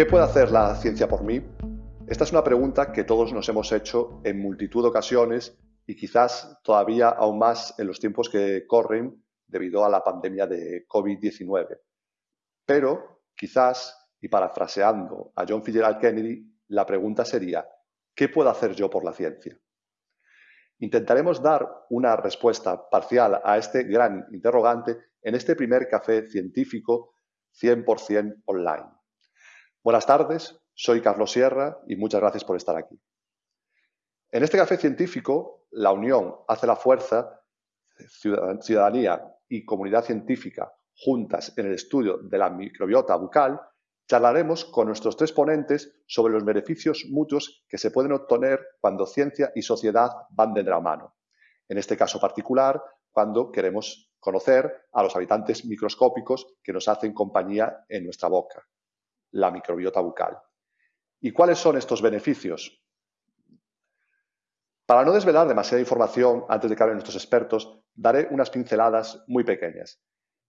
¿Qué puede hacer la ciencia por mí? Esta es una pregunta que todos nos hemos hecho en multitud de ocasiones y quizás todavía aún más en los tiempos que corren debido a la pandemia de COVID-19. Pero quizás, y parafraseando a John Fitzgerald Kennedy, la pregunta sería, ¿qué puedo hacer yo por la ciencia? Intentaremos dar una respuesta parcial a este gran interrogante en este primer café científico 100% online. Buenas tardes, soy Carlos Sierra y muchas gracias por estar aquí. En este café científico, la unión hace la fuerza, ciudadanía y comunidad científica juntas en el estudio de la microbiota bucal, charlaremos con nuestros tres ponentes sobre los beneficios mutuos que se pueden obtener cuando ciencia y sociedad van de la mano. En este caso particular, cuando queremos conocer a los habitantes microscópicos que nos hacen compañía en nuestra boca la microbiota bucal. ¿Y cuáles son estos beneficios? Para no desvelar demasiada información antes de que hablen nuestros expertos, daré unas pinceladas muy pequeñas.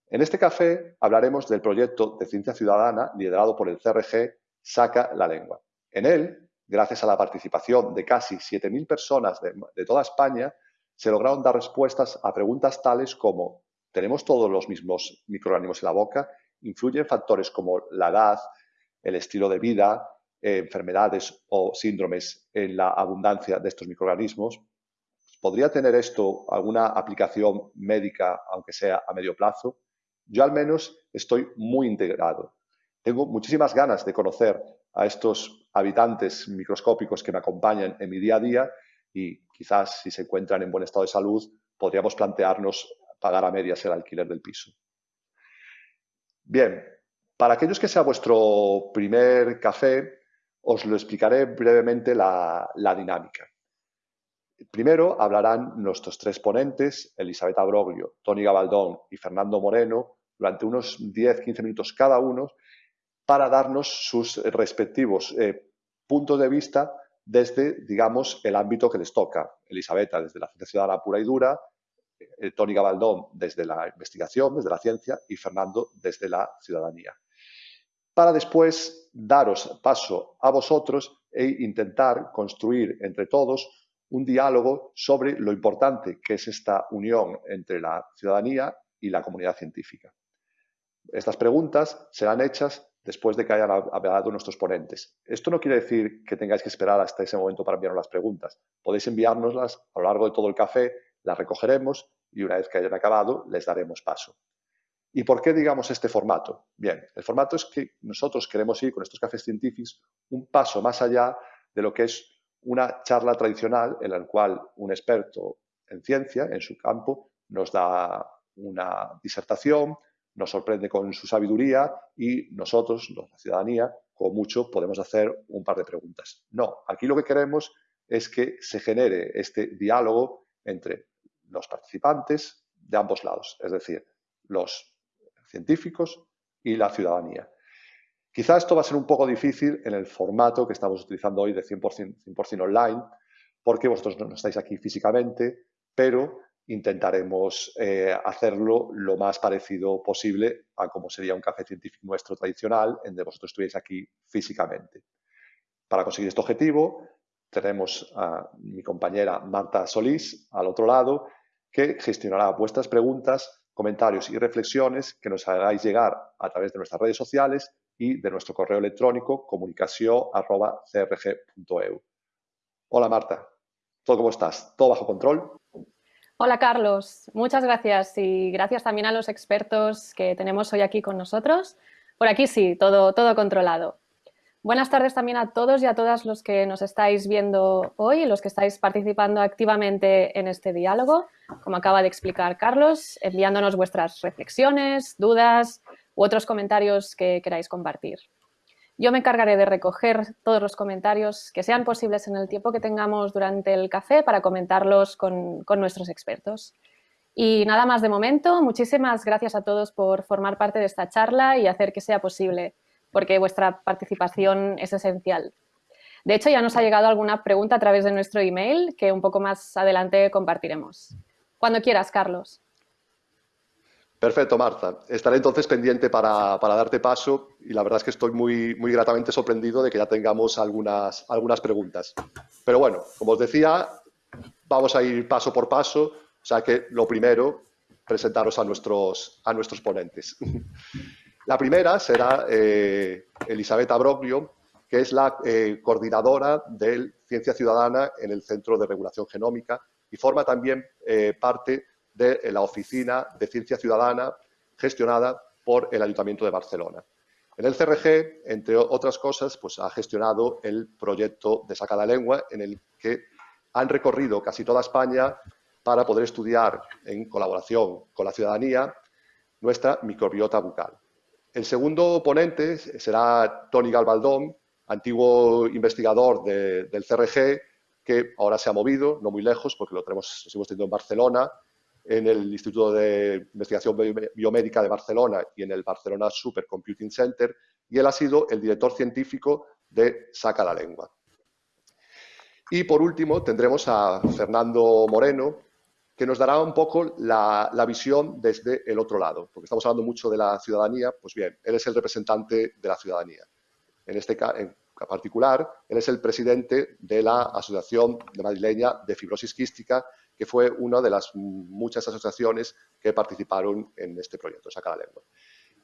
En este café hablaremos del proyecto de ciencia ciudadana liderado por el CRG Saca la Lengua. En él, gracias a la participación de casi 7.000 personas de, toda España, se lograron dar respuestas a preguntas tales como ¿tenemos todos los mismos microorganismos en la boca? ¿Influyen factores como la edad, el estilo de vida, eh, enfermedades o síndromes en la abundancia de estos microorganismos. ¿Podría tener esto alguna aplicación médica, aunque sea a medio plazo? Yo al menos estoy muy integrado. Tengo muchísimas ganas de conocer a estos habitantes microscópicos que me acompañan en mi día a día y quizás si se encuentran en buen estado de salud podríamos plantearnos pagar a medias el alquiler del piso. Bien, para aquellos que sea vuestro primer café, os lo explicaré brevemente la, dinámica. Primero hablarán nuestros tres ponentes, Elisabetta Broglio, Tony Gabaldón y Fernando Moreno, durante unos 10-15 minutos cada uno, para darnos sus respectivos eh, puntos de vista desde, digamos, el ámbito que les toca. Elisabetta desde la ciencia ciudadana pura y dura, eh, Tony Gabaldón desde la investigación, desde la ciencia y Fernando desde la ciudadanía para después daros paso a vosotros e intentar construir entre todos un diálogo sobre lo importante que es esta unión entre la ciudadanía y la comunidad científica. Estas preguntas serán hechas después de que hayan hablado nuestros ponentes. Esto no quiere decir que tengáis que esperar hasta ese momento para enviarnos las preguntas. Podéis enviárnoslas a lo largo de todo el café, las recogeremos y una vez que hayan acabado les daremos paso. ¿Y por qué, digamos, este formato? Bien, el formato es que nosotros queremos ir con estos cafés científicos un paso más allá de lo que es una charla tradicional en la cual un experto en ciencia, en su campo, nos da una disertación, nos sorprende con su sabiduría y nosotros, la ciudadanía, con mucho podemos hacer un par de preguntas. No, aquí lo que queremos es que se genere este diálogo entre los participantes de ambos lados, es decir, los científicos y la ciudadanía. Quizá esto va a ser un poco difícil en el formato que estamos utilizando hoy de 100%, online, porque vosotros no estáis aquí físicamente, pero intentaremos eh, hacerlo lo más parecido posible a como sería un café científico nuestro tradicional, en donde vosotros estuvierais aquí físicamente. Para conseguir este objetivo, tenemos a mi compañera Marta Solís al otro lado, que gestionará vuestras preguntas comentarios y reflexiones que nos hagáis llegar a través de nuestras redes sociales y de nuestro correo electrónico comunicación.crg.eu. Hola Marta, ¿todo cómo estás? ¿Todo bajo control? Hola Carlos, muchas gracias y gracias también a los expertos que tenemos hoy aquí con nosotros. Por aquí sí, todo, todo controlado. Buenas tardes también a todos y a todas los que nos estáis viendo hoy y los que estáis participando activamente en este diálogo, como acaba de explicar Carlos, enviándonos vuestras reflexiones, dudas u otros comentarios que queráis compartir. Yo me encargaré de recoger todos los comentarios que sean posibles en el tiempo que tengamos durante el café para comentarlos con, con nuestros expertos. Y nada más de momento, muchísimas gracias a todos por formar parte de esta charla y hacer que sea posible porque vuestra participación es esencial. De hecho, ya nos ha llegado alguna pregunta a través de nuestro email que un poco más adelante compartiremos. Cuando quieras, Carlos. Perfecto, Marta. Estaré entonces pendiente para, darte paso y la verdad es que estoy muy, muy gratamente sorprendido de que ya tengamos algunas, preguntas. Pero bueno, como os decía, vamos a ir paso por paso, o sea que lo primero, presentaros a nuestros, a nuestros ponentes. La primera será eh, Elisabetta Broglio, que es la eh, coordinadora de Ciencia Ciudadana en el Centro de Regulación Genómica y forma también eh, parte de la Oficina de Ciencia Ciudadana gestionada por el Ayuntamiento de Barcelona. En el CRG, entre otras cosas, pues ha gestionado el proyecto de Saca la Lengua, en el que han recorrido casi toda España para poder estudiar en colaboración con la ciudadanía nuestra microbiota bucal. El segundo ponente será Tony Galbaldón, antiguo investigador del CRG, que ahora se ha movido, no muy lejos, porque lo tenemos, lo en Barcelona, en el Instituto de Investigación Biomédica de Barcelona y en el Barcelona Supercomputing Center, y él ha sido el director científico de Saca la Lengua. Y por último tendremos a Fernando Moreno, que nos dará un poco la, visión desde el otro lado, porque estamos hablando mucho de la ciudadanía, pues bien, él es el representante de la ciudadanía. En este en particular, él es el presidente de la Asociación de Madrileña de Fibrosis Quística, que fue una de las muchas asociaciones que participaron en este proyecto, Saca la Lengua.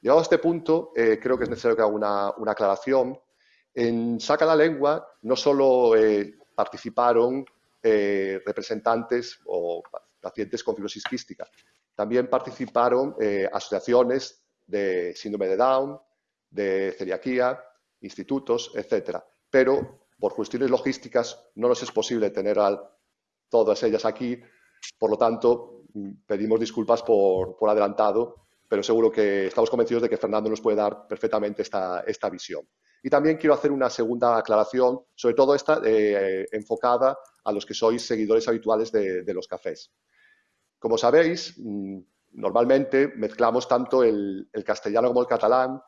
Llegado a este punto, eh, creo que es necesario que haga una, aclaración. En Saca la Lengua no solo eh, participaron eh, representantes o pacientes con fibrosis quística, también participaron asociaciones de síndrome de Down, de celiaquía, institutos, etcétera. Pero por cuestiones logísticas no nos es posible tener todas ellas aquí. Por lo tanto, pedimos disculpas por, adelantado, pero seguro que estamos convencidos de que Fernando nos puede dar perfectamente esta, esta visión. Y también quiero hacer una segunda aclaración, sobre todo esta eh, enfocada a los que sois seguidores habituales de, los cafés. Como sabéis, mm, normalmente mezclamos tanto el, castellano como el catalán,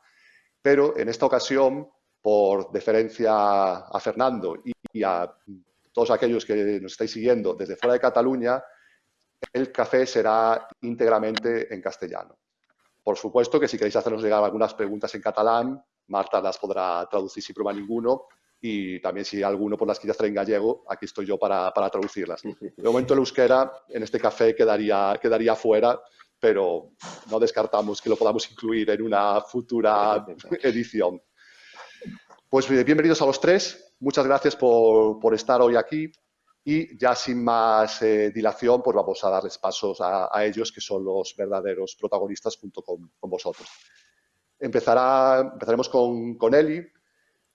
pero en esta ocasión, por deferencia a Fernando y a todos aquellos que nos estáis siguiendo desde fuera de Cataluña, el café será íntegramente en castellano. Por supuesto que si queréis hacernos llegar algunas preguntas en catalán, Marta las podrá traducir sin problema ninguno y también si alguno por las quieres traer en gallego, aquí estoy yo para, para, traducirlas. De momento el euskera en este café quedaría, quedaría fuera, pero no descartamos que lo podamos incluir en una futura edición. Pues bienvenidos a los tres. Muchas gracias por, estar hoy aquí y ya sin más eh, dilación, pues vamos a darles pasos a, ellos, que son los verdaderos protagonistas junto con, vosotros. Empezará, empezaremos con, con, Eli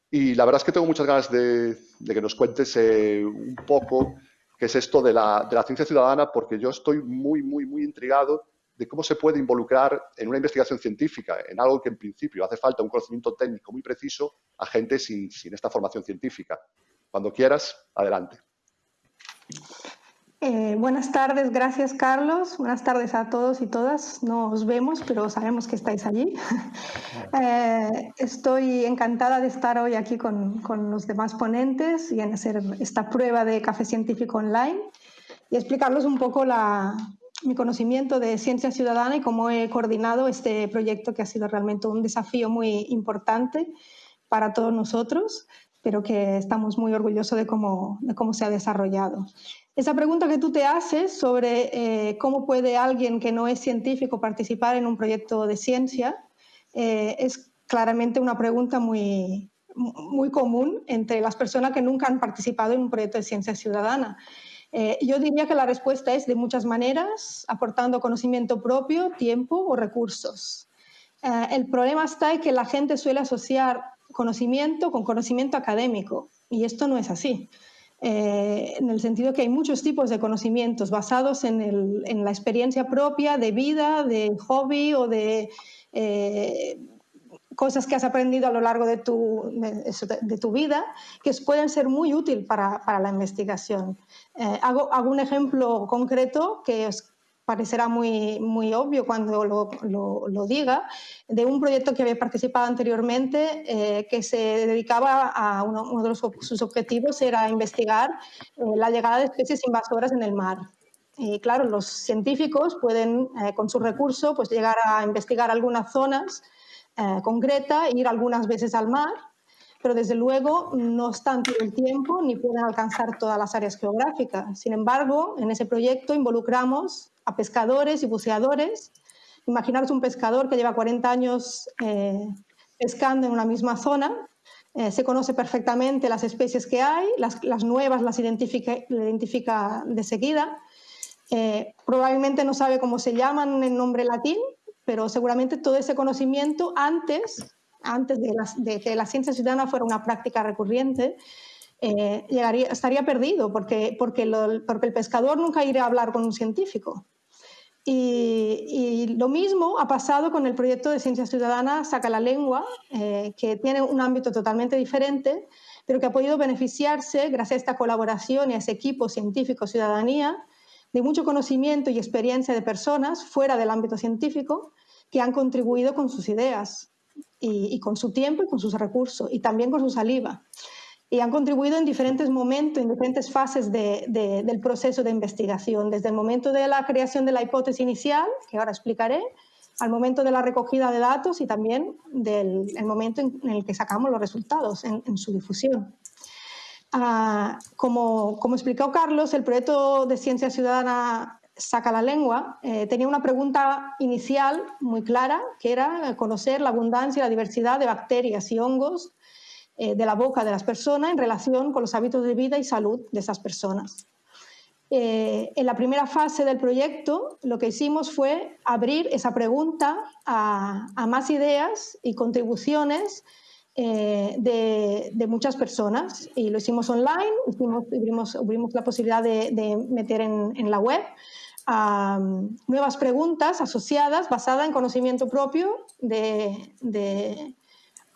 y la verdad es que tengo muchas ganas de, que nos cuentes eh, un poco qué es esto de la, de la ciencia ciudadana, porque yo estoy muy, muy, muy intrigado de cómo se puede involucrar en una investigación científica, en algo que en principio hace falta un conocimiento técnico muy preciso a gente sin, esta formación científica. Cuando quieras, adelante. Eh, buenas tardes, gracias Carlos. Buenas tardes a todos y todas. No os vemos, pero sabemos que estáis allí. Eh, estoy encantada de estar hoy aquí con, con, los demás ponentes y en hacer esta prueba de café científico online y explicarles un poco la, mi conocimiento de ciencia ciudadana y cómo he coordinado este proyecto que ha sido realmente un desafío muy importante para todos nosotros, pero que estamos muy orgullosos de cómo, de cómo se ha desarrollado. Esa pregunta que tú te haces sobre eh, cómo puede alguien que no es científico participar en un proyecto de ciencia eh, es claramente una pregunta muy, muy común entre las personas que nunca han participado en un proyecto de ciencia ciudadana. Eh, yo diría que la respuesta es de muchas maneras, aportando conocimiento propio, tiempo o recursos. El problema está en que la gente suele asociar conocimiento con conocimiento académico y esto no es así. Eh, en el sentido que hay muchos tipos de conocimientos basados en, la experiencia propia de vida, de hobby o de cosas que has aprendido a lo largo de tu, de, tu vida que pueden ser muy útiles para, para, la investigación. Eh, hago, hago, un ejemplo concreto que os parecerá muy, muy obvio cuando lo, lo, diga, de un proyecto que había participado anteriormente eh, que se dedicaba a uno, uno, de sus objetivos era investigar eh, la llegada de especies invasoras en el mar. Y claro, los científicos pueden, con su recurso, pues llegar a investigar algunas zonas concretas, ir algunas veces al mar, pero desde luego no están todo el tiempo ni pueden alcanzar todas las áreas geográficas. Sin embargo, en ese proyecto involucramos a pescadores y buceadores. Imaginaros un pescador que lleva 40 años eh, pescando en una misma zona, eh, se conoce perfectamente las especies que hay, las, nuevas las identifica, de seguida. Eh, probablemente no sabe cómo se llaman en nombre latín, pero seguramente todo ese conocimiento antes antes de, que la ciencia ciudadana fuera una práctica recurrente, estaría perdido porque, porque, el pescador nunca iría a hablar con un científico. Y, lo mismo ha pasado con el proyecto de ciencia ciudadana Saca la Lengua, eh, que tiene un ámbito totalmente diferente, pero que ha podido beneficiarse, gracias a esta colaboración y a ese equipo científico-ciudadanía, de mucho conocimiento y experiencia de personas fuera del ámbito científico que han contribuido con sus ideas y, con su tiempo y con sus recursos y también con su saliva. Y han contribuido en diferentes momentos, en diferentes fases del proceso de investigación, desde el momento de la creación de la hipótesis inicial, que ahora explicaré, al momento de la recogida de datos y también del el momento en, el que sacamos los resultados en, su difusión. Ah, como, como explicó Carlos, el proyecto de ciencia ciudadana saca la lengua, eh, tenía una pregunta inicial muy clara, que era conocer la abundancia y la diversidad de bacterias y hongos eh, de la boca de las personas en relación con los hábitos de vida y salud de esas personas. Eh, en la primera fase del proyecto lo que hicimos fue abrir esa pregunta a, más ideas y contribuciones de, muchas personas y lo hicimos online, hicimos, abrimos, la posibilidad de, meter en, la web nuevas preguntas asociadas basadas en conocimiento propio de,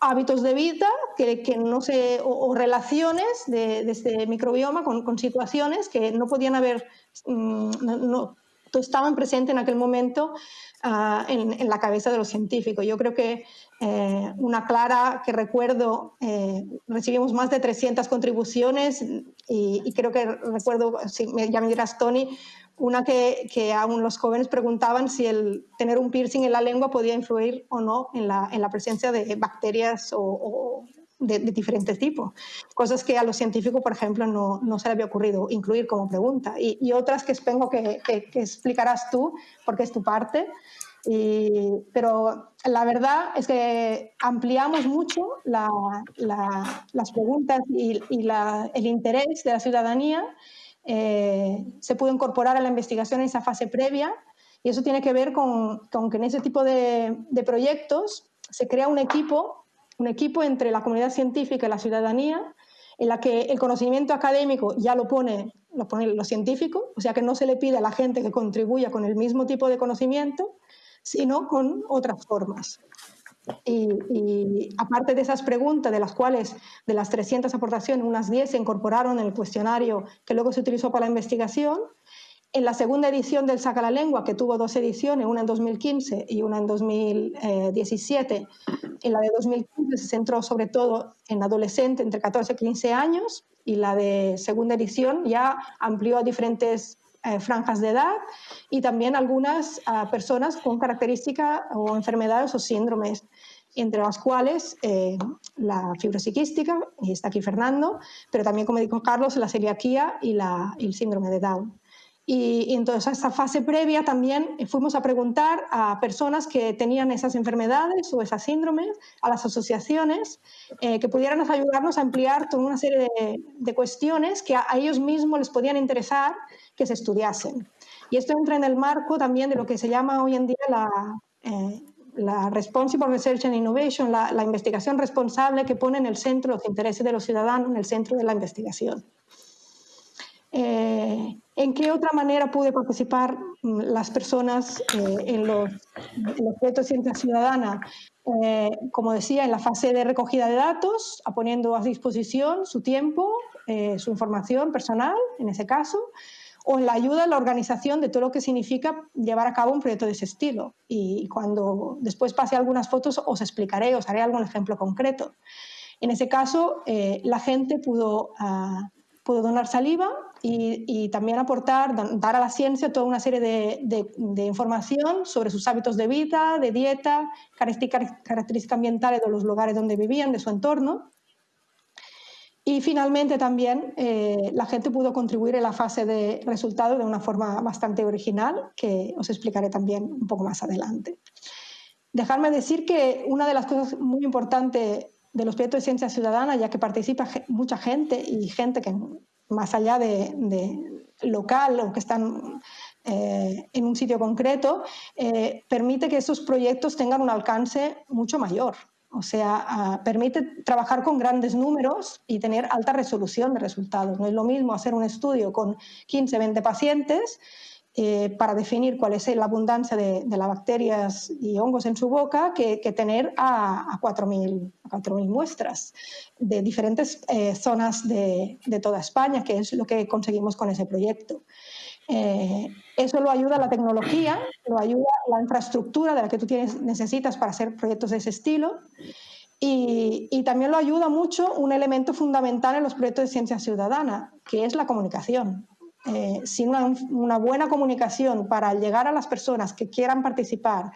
hábitos de vida que, que no se, o, relaciones de, este microbioma con, situaciones que no podían haber, mm, no, estaban presentes en aquel momento ah, en, la cabeza de los científicos. Yo creo que eh, una clara que recuerdo, eh, recibimos más de 300 contribuciones y, creo que recuerdo, si ya me Tony, una que, que, aún los jóvenes preguntaban si el tener un piercing en la lengua podía influir o no en la, en la presencia de bacterias o, de, diferentes tipos. Cosas que a los científicos, por ejemplo, no, no se les había ocurrido incluir como pregunta. Y, otras que espero que, que, explicarás tú, porque es tu parte. Y, pero la verdad es que ampliamos mucho la, las preguntas y, y la, el interés de la ciudadanía. Eh, se pudo incorporar a la investigación en esa fase previa y eso tiene que ver con, que en ese tipo de, proyectos se crea un equipo, un equipo entre la comunidad científica y la ciudadanía en la que el conocimiento académico ya lo pone, lo pone los científicos, o sea que no se le pide a la gente que contribuya con el mismo tipo de conocimiento, sino con otras formas. Y, aparte de esas preguntas, de las cuales de las 300 aportaciones, unas 10 se incorporaron en el cuestionario que luego se utilizó para la investigación, en la segunda edición del Saca la Lengua, que tuvo dos ediciones, una en 2015 y una en 2017, en la de 2015 se centró sobre todo en adolescentes entre 14 y 15 años y la de segunda edición ya amplió a diferentes eh, franjas de edad y también algunas personas con características o enfermedades o síndromes, entre las cuales eh, la fibrosiquística, y está aquí Fernando, pero también, como dijo Carlos, la celiaquía y, el síndrome de Down. Y, entonces, a esta fase previa también fuimos a preguntar a personas que tenían esas enfermedades o esas síndromes, a las asociaciones, eh, que pudieran ayudarnos a ampliar toda una serie de cuestiones que a, ellos mismos les podían interesar que se estudiasen. Y esto entra en el marco también de lo que se llama hoy en día la, eh, la Responsible Research and Innovation, la, la, investigación responsable que pone en el centro los intereses de los ciudadanos, en el centro de la investigación. Eh, ¿En qué otra manera pude participar mm, las personas eh, en, los, los, proyectos de ciencia ciudadana? como decía, en la fase de recogida de datos, poniendo a disposición su tiempo, su información personal, en ese caso, o en la ayuda en la organización de todo lo que significa llevar a cabo un proyecto de ese estilo. Y cuando después pase algunas fotos os explicaré, os haré algún ejemplo concreto. En ese caso, eh, la gente pudo, ah, pudo donar saliva y, también aportar, dar a la ciencia toda una serie de, información sobre sus hábitos de vida, de dieta, características ambientales de los lugares donde vivían, de su entorno. Y finalmente también eh, la gente pudo contribuir en la fase de resultado de una forma bastante original, que os explicaré también un poco más adelante. Dejarme decir que una de las cosas muy importantes de los proyectos de ciencia ciudadana, ya que participa mucha gente y gente que más allá de, local o que están eh, en un sitio concreto, eh, permite que esos proyectos tengan un alcance mucho mayor. O sea, ah, permite trabajar con grandes números y tener alta resolución de resultados. No es lo mismo hacer un estudio con 15, 20 pacientes eh, para definir cuál es la abundancia de, las bacterias y hongos en su boca que, tener a, a 4.000 muestras de diferentes eh, zonas de, toda España, que es lo que conseguimos con ese proyecto. Eh, eso lo ayuda la tecnología, lo ayuda la infraestructura de la que tú tienes, necesitas para hacer proyectos de ese estilo. Y, también lo ayuda mucho un elemento fundamental en los proyectos de ciencia ciudadana, que es la comunicación. Eh, sin una, buena comunicación para llegar a las personas que quieran participar,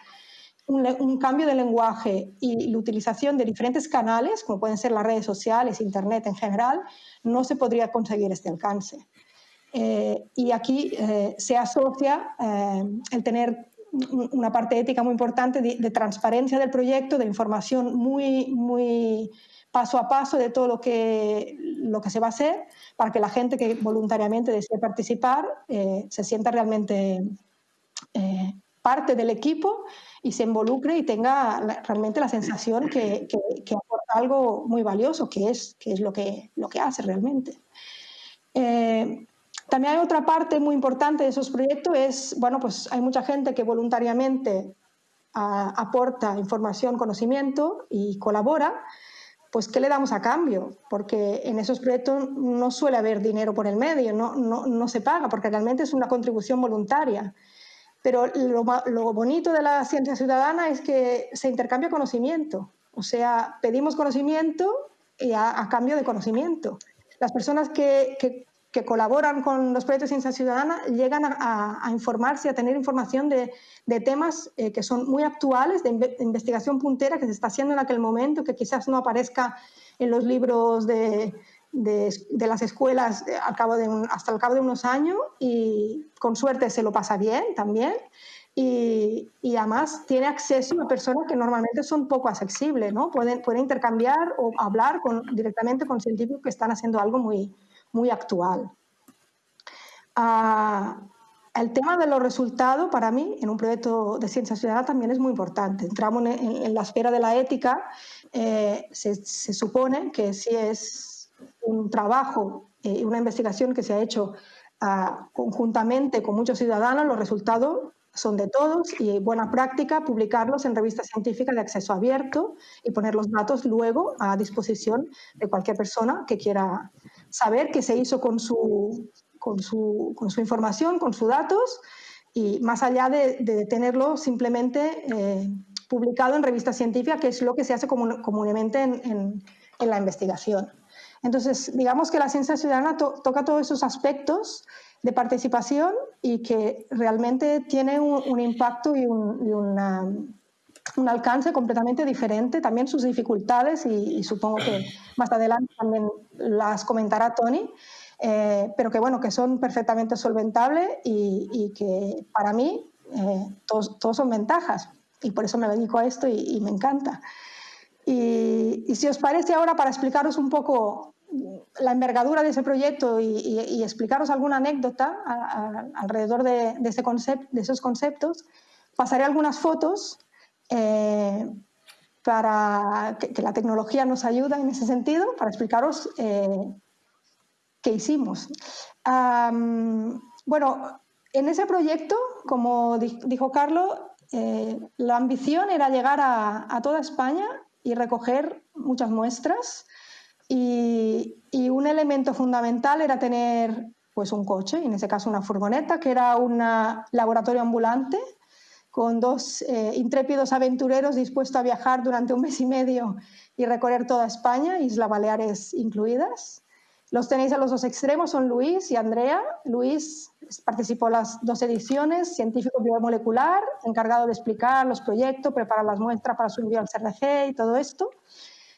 un, cambio de lenguaje y la utilización de diferentes canales, como pueden ser las redes sociales, Internet en general, no se podría conseguir este alcance. Eh, y aquí eh, se asocia el tener una parte ética muy importante de, de, transparencia del proyecto, de información muy, muy paso a paso de todo lo que, lo que se va a hacer para que la gente que voluntariamente desee participar eh, se sienta realmente eh, parte del equipo y se involucre y tenga realmente la sensación que, que, aporta algo muy valioso, que es, que es lo, que, lo que hace realmente. Eh, también hay otra parte muy importante de esos proyectos, es, bueno, pues hay mucha gente que voluntariamente aporta información, conocimiento y colabora, pues ¿qué le damos a cambio? Porque en esos proyectos no suele haber dinero por el medio, no, no, se paga, porque realmente es una contribución voluntaria. Pero lo, bonito de la ciencia ciudadana es que se intercambia conocimiento, o sea, pedimos conocimiento y a, cambio de conocimiento. Las personas que colaboran con los proyectos de ciencia ciudadana llegan a, informarse, a tener información de, temas eh, que son muy actuales, de, investigación puntera que se está haciendo en aquel momento, que quizás no aparezca en los libros de, las escuelas eh, al cabo de hasta el cabo de unos años y con suerte se lo pasa bien también. Y, además tiene acceso a personas que normalmente son poco accesibles, ¿no? Pueden, pueden intercambiar o hablar con, directamente con científicos que están haciendo algo muy, muy actual. Ah, el tema de los resultados, para mí, en un proyecto de ciencia ciudadana también es muy importante. Entramos en, la esfera de la ética. Eh, se, supone que si es un trabajo y una investigación que se ha hecho ah, conjuntamente con muchos ciudadanos, los resultados son de todos y buena práctica publicarlos en revistas científicas de acceso abierto y poner los datos luego a disposición de cualquier persona que quiera saber qué se hizo con su, con su, con su información, con sus datos, y más allá de, tenerlo simplemente eh, publicado en revistas científicas, que es lo que se hace comúnmente en, en, la investigación. Entonces, digamos que la ciencia ciudadana toca todos esos aspectos de participación y que realmente tiene un, impacto y, un, y una, un alcance completamente diferente, también sus dificultades y, supongo que más adelante también las comentará Tony, eh, pero que bueno, que son perfectamente solventables y, que para mí eh, todos, son ventajas y por eso me dedico a esto y, me encanta. Y, si os parece ahora para explicaros un poco la envergadura de ese proyecto y, explicaros alguna anécdota alrededor de, ese concept, de esos conceptos, pasaré algunas fotos eh, para que, la tecnología nos ayuda en ese sentido, para explicaros eh, qué hicimos. bueno, en ese proyecto, como dijo Carlos, eh, la ambición era llegar a, toda España y recoger muchas muestras y, y, un elemento fundamental era tener pues un coche, en ese caso una furgoneta, que era un laboratorio ambulante con dos eh, intrépidos aventureros dispuestos a viajar durante un mes y medio y recorrer toda España, Islas Baleares incluidas. Los tenéis a los dos extremos, son Luis y Andrea. Luis participó en las dos ediciones, científico biomolecular, encargado de explicar los proyectos, preparar las muestras para su envío al CRG y todo esto.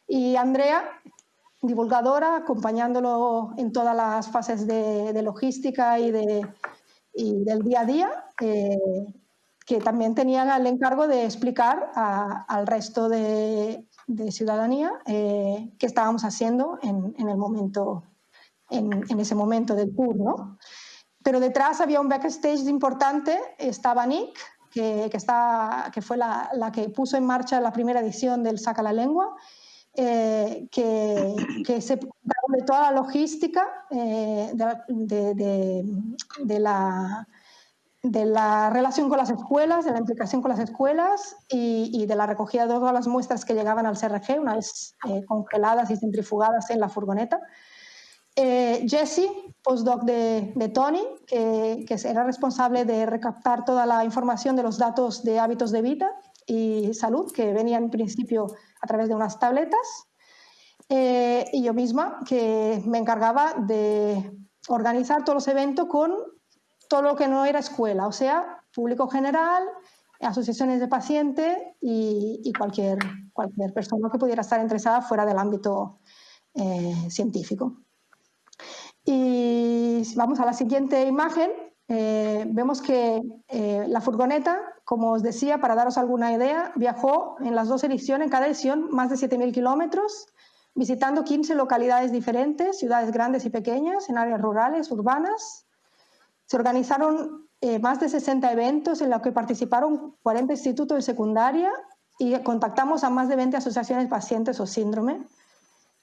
Y Andrea, divulgadora, acompañándolo en todas las fases de, logística y, de, del día a día, eh, que también tenía el encargo de explicar al resto de, ciudadanía eh, qué estábamos haciendo en, el momento en, ese momento del tour, ¿no? Pero detrás había un backstage importante, estaba Nick, que, que, fue la, que puso en marcha la primera edición del Saca la Lengua, eh, que, se de toda la logística eh, de, de, de, la, de la relación con las escuelas, de la implicación con las escuelas y, de la recogida de todas las muestras que llegaban al CRG, una vez eh, congeladas y centrifugadas en la furgoneta. Eh, Jesse, postdoc de, Tony, que, que, era responsable de recaptar toda la información de los datos de hábitos de vida y salud que venían en principio a través de unas tabletas. Eh, y yo misma, que me encargaba de organizar todos los eventos con todo lo que no era escuela, o sea, público general, asociaciones de pacientes y, cualquier, cualquier persona que pudiera estar interesada fuera del ámbito eh, científico. Y si vamos a la siguiente imagen, eh, vemos que eh, la furgoneta, como os decía, para daros alguna idea, viajó en las dos ediciones, en cada edición, más de 7.000 kilómetros, visitando 15 localidades diferentes, ciudades grandes y pequeñas, en áreas rurales, urbanas. Se organizaron eh, más de 60 eventos en los que participaron 40 institutos de secundaria y contactamos a más de 20 asociaciones pacientes o síndrome.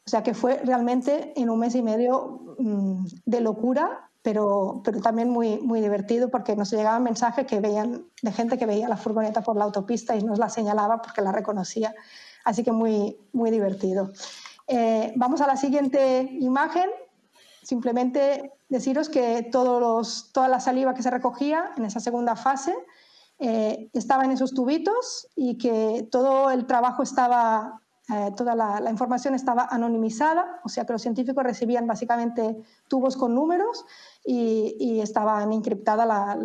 O sea que fue realmente en un mes y medio mm, de locura, pero, pero también muy, muy divertido porque nos llegaban mensajes que veían, de gente que veía la furgoneta por la autopista y nos la señalaba porque la reconocía. Así que muy, muy divertido. Eh, vamos a la siguiente imagen. Simplemente deciros que todos los, toda la saliva que se recogía en esa segunda fase eh, estaba en esos tubitos y que todo el trabajo estaba eh, toda la, información estaba anonimizada, o sea que los científicos recibían básicamente tubos con números y, estaban encriptada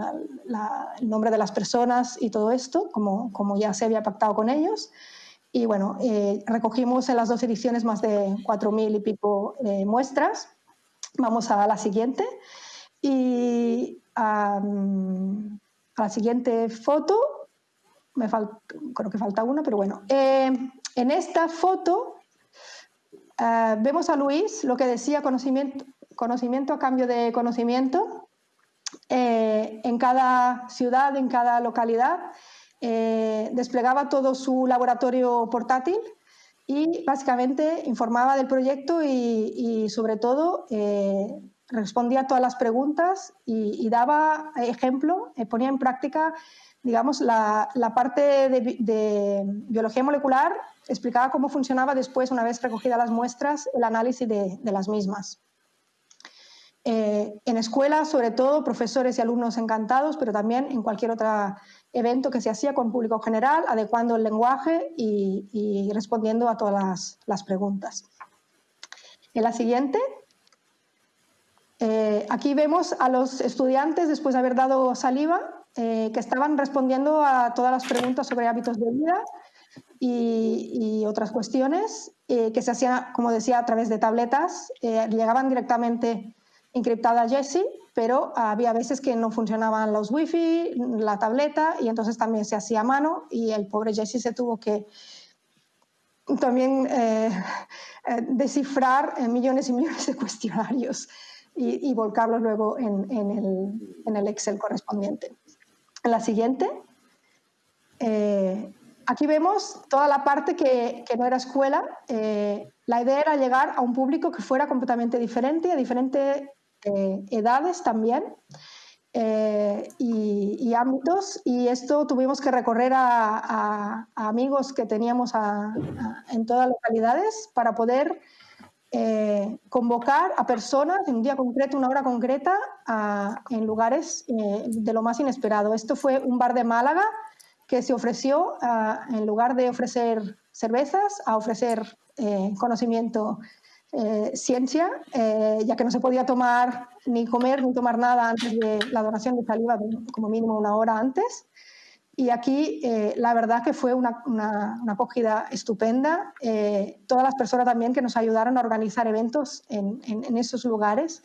el nombre de las personas y todo esto, como, como ya se había pactado con ellos. Y bueno, eh, recogimos en las dos ediciones más de 4.000 y pico muestras. Vamos a la siguiente. Y a la siguiente foto, me creo que falta una, pero bueno. En esta foto eh, vemos a Luis, lo que decía conocimiento, conocimiento a cambio de conocimiento. Eh, en cada ciudad, en cada localidad, eh, desplegaba todo su laboratorio portátil y básicamente informaba del proyecto y, sobre todo respondía a todas las preguntas y, daba ejemplo, ponía en práctica digamos, la, parte de, biología molecular explicaba cómo funcionaba después, una vez recogidas las muestras, el análisis de, las mismas. Eh, en escuelas, sobre todo, profesores y alumnos encantados, pero también en cualquier otro evento que se hacía con público general, adecuando el lenguaje y, respondiendo a todas las, preguntas. En la siguiente, eh, aquí vemos a los estudiantes, después de haber dado saliva, eh, que estaban respondiendo a todas las preguntas sobre hábitos de vida y, otras cuestiones eh, que se hacían, como decía, a través de tabletas. Eh, llegaban directamente encriptadas a Jessie, pero había veces que no funcionaban los wifi, la tableta, y entonces también se hacía a mano y el pobre Jessie se tuvo que también descifrar millones y millones de cuestionarios y, volcarlos luego en, el Excel correspondiente. En la siguiente, eh, aquí vemos toda la parte que, no era escuela. Eh, la idea era llegar a un público que fuera completamente diferente, a diferentes eh, edades también. y, ámbitos y esto tuvimos que recorrer a, amigos que teníamos en todas las localidades para poder eh, convocar a personas en un día concreto, una hora concreta, en lugares eh, de lo más inesperado. Esto fue un bar de Málaga que se ofreció, en lugar de ofrecer cervezas, a ofrecer eh, ciencia, ya que no se podía tomar ni comer ni tomar nada antes de la donación de saliva, como mínimo una hora antes. Y aquí la verdad que fue una, acogida estupenda. todas las personas también que nos ayudaron a organizar eventos en, en esos lugares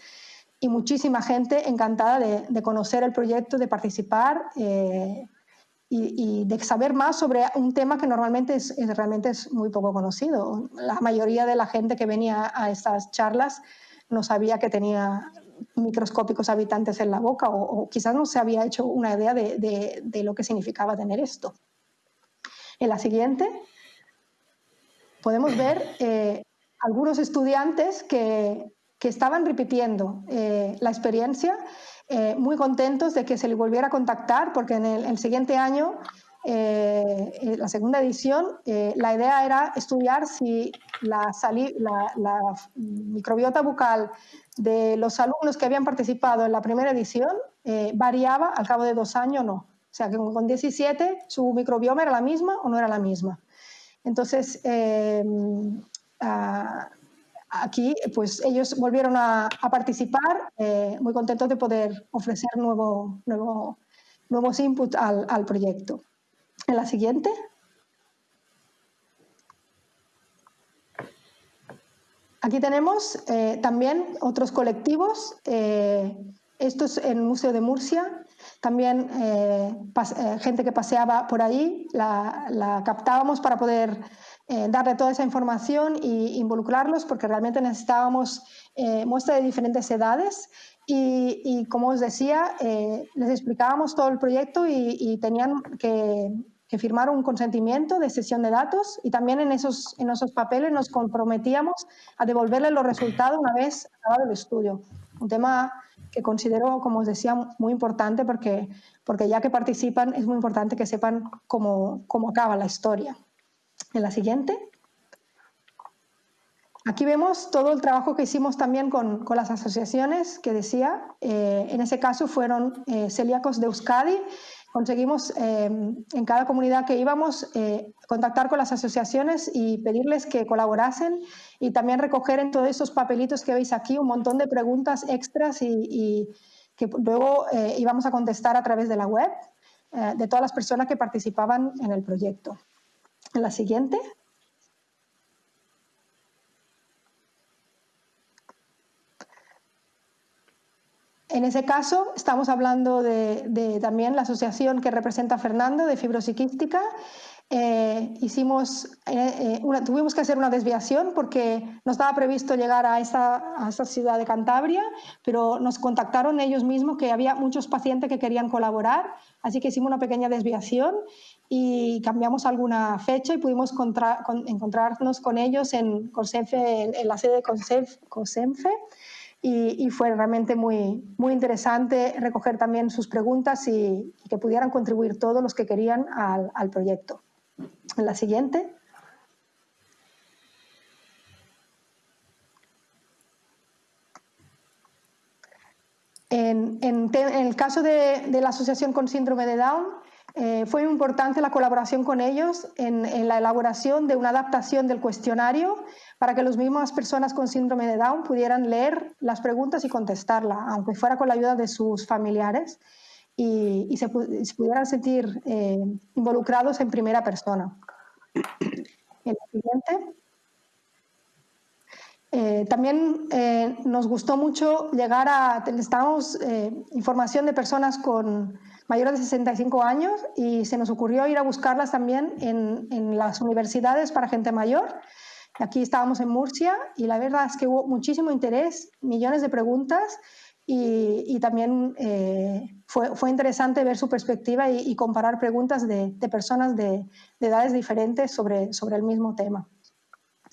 y muchísima gente encantada de, conocer el proyecto, de participar eh, y, de saber más sobre un tema que normalmente es, realmente es muy poco conocido. La mayoría de la gente que venía a estas charlas no sabía que tenía microscópicos habitantes en la boca o, quizás no se había hecho una idea de, lo que significaba tener esto. En la siguiente podemos ver eh, algunos estudiantes que que estaban repitiendo eh, la experiencia, eh, muy contentos de que se les volviera a contactar, porque en el, siguiente año, eh, la segunda edición, la idea era estudiar si la, la, microbiota bucal de los alumnos que habían participado en la primera edición variaba al cabo de dos años o no. O sea, que con 17 su microbioma era la misma o no era la misma. Entonces, aquí pues ellos volvieron a, participar, eh, muy contentos de poder ofrecer nuevo, nuevo, nuevos inputs al, proyecto. En la siguiente. Aquí tenemos eh, también otros colectivos, eh, estos en el Museo de Murcia, también gente que paseaba por ahí, la, la captábamos para poder eh, darle toda esa información e involucrarlos porque realmente necesitábamos eh, muestra de diferentes edades y, como os decía, eh, les explicábamos todo el proyecto y, tenían que, firmar un consentimiento de sesión de datos y también en esos, en esos papeles nos comprometíamos a devolverles los resultados una vez acabado el estudio. Un tema que considero, como os decía, muy importante porque, porque ya que participan es muy importante que sepan cómo, cómo acaba la historia. En la siguiente. Aquí vemos todo el trabajo que hicimos también con, las asociaciones que decía. Eh, en ese caso fueron eh, celíacos de Euskadi. Conseguimos eh, en cada comunidad que íbamos contactar con las asociaciones y pedirles que colaborasen y también recoger en todos esos papelitos que veis aquí un montón de preguntas extras y que luego íbamos a contestar a través de la web de todas las personas que participaban en el proyecto. La siguiente. En ese caso, estamos hablando de, también la asociación que representa Fernando de fibrosiquística. Eh, hicimos, eh, eh, tuvimos que hacer una desviación porque no estaba previsto llegar a esta, a esta ciudad de Cantabria, pero nos contactaron ellos mismos que había muchos pacientes que querían colaborar, así que hicimos una pequeña desviación y cambiamos alguna fecha y pudimos encontrarnos con ellos en, en, la sede de COSENFE y, fue realmente muy, muy interesante recoger también sus preguntas y, que pudieran contribuir todos los que querían al, proyecto. En la siguiente. En, el caso de, de, la asociación con síndrome de Down, eh, fue importante la colaboración con ellos en, la elaboración de una adaptación del cuestionario para que las mismas personas con síndrome de Down pudieran leer las preguntas y contestarlas, aunque fuera con la ayuda de sus familiares y, se, pudieran sentir eh, involucrados en primera persona. El siguiente. Eh, también nos gustó mucho llegar a, necesitábamos información de personas con mayores de 65 años y se nos ocurrió ir a buscarlas también en, en las universidades para gente mayor. Aquí estábamos en Murcia y la verdad es que hubo muchísimo interés, millones de preguntas y, y también eh, fue, fue, interesante ver su perspectiva y, y comparar preguntas de, de personas de, de, edades diferentes sobre, sobre el mismo tema.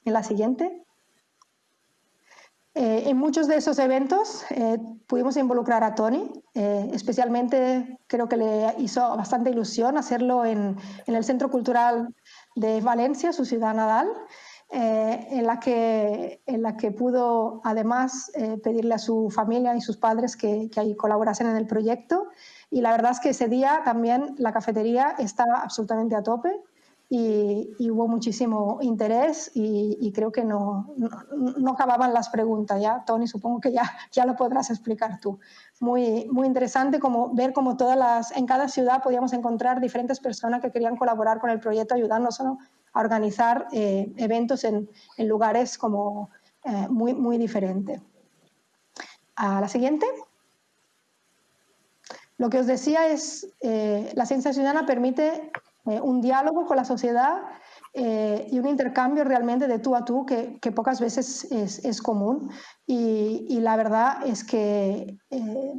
En la siguiente. Eh, en muchos de esos eventos eh, pudimos involucrar a Tony, eh, especialmente creo que le hizo bastante ilusión hacerlo en, el Centro Cultural de Valencia, su ciudad natal, en, la que, en la que pudo además pedirle a su familia y sus padres que, que ahí colaborasen en el proyecto. Y la verdad es que ese día también la cafetería estaba absolutamente a tope y, hubo muchísimo interés y, creo que no, no, acababan las preguntas. Ya, Tony, supongo que ya, ya lo podrás explicar tú. Muy, muy interesante como ver cómo todas las, en cada ciudad podíamos encontrar diferentes personas que querían colaborar con el proyecto, ayudarnos a organizar eh, eventos en, en, lugares como eh, muy, muy diferentes. A la siguiente. Lo que os decía es, eh, la ciencia ciudadana permite un diálogo con la sociedad eh, y un intercambio realmente de tú a tú que, pocas veces es, común. Y, la verdad es que eh,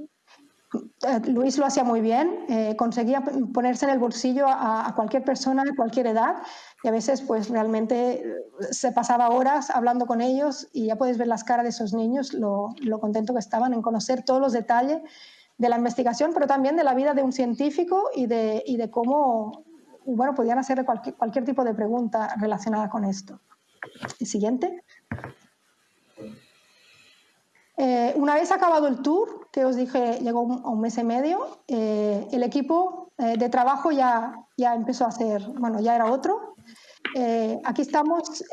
Luis lo hacía muy bien, conseguía ponerse en el bolsillo a, cualquier persona de cualquier edad y a veces pues realmente se pasaba horas hablando con ellos y ya puedes ver las caras de esos niños, lo, contento que estaban en conocer todos los detalles de la investigación, pero también de la vida de un científico y de cómo bueno, podían hacer cualquier, cualquier tipo de pregunta relacionada con esto. Siguiente. Eh, una vez acabado el tour, que os dije llegó a un mes y medio, eh, el equipo eh, de trabajo ya, ya empezó a hacer, bueno, ya era otro. aquí estamos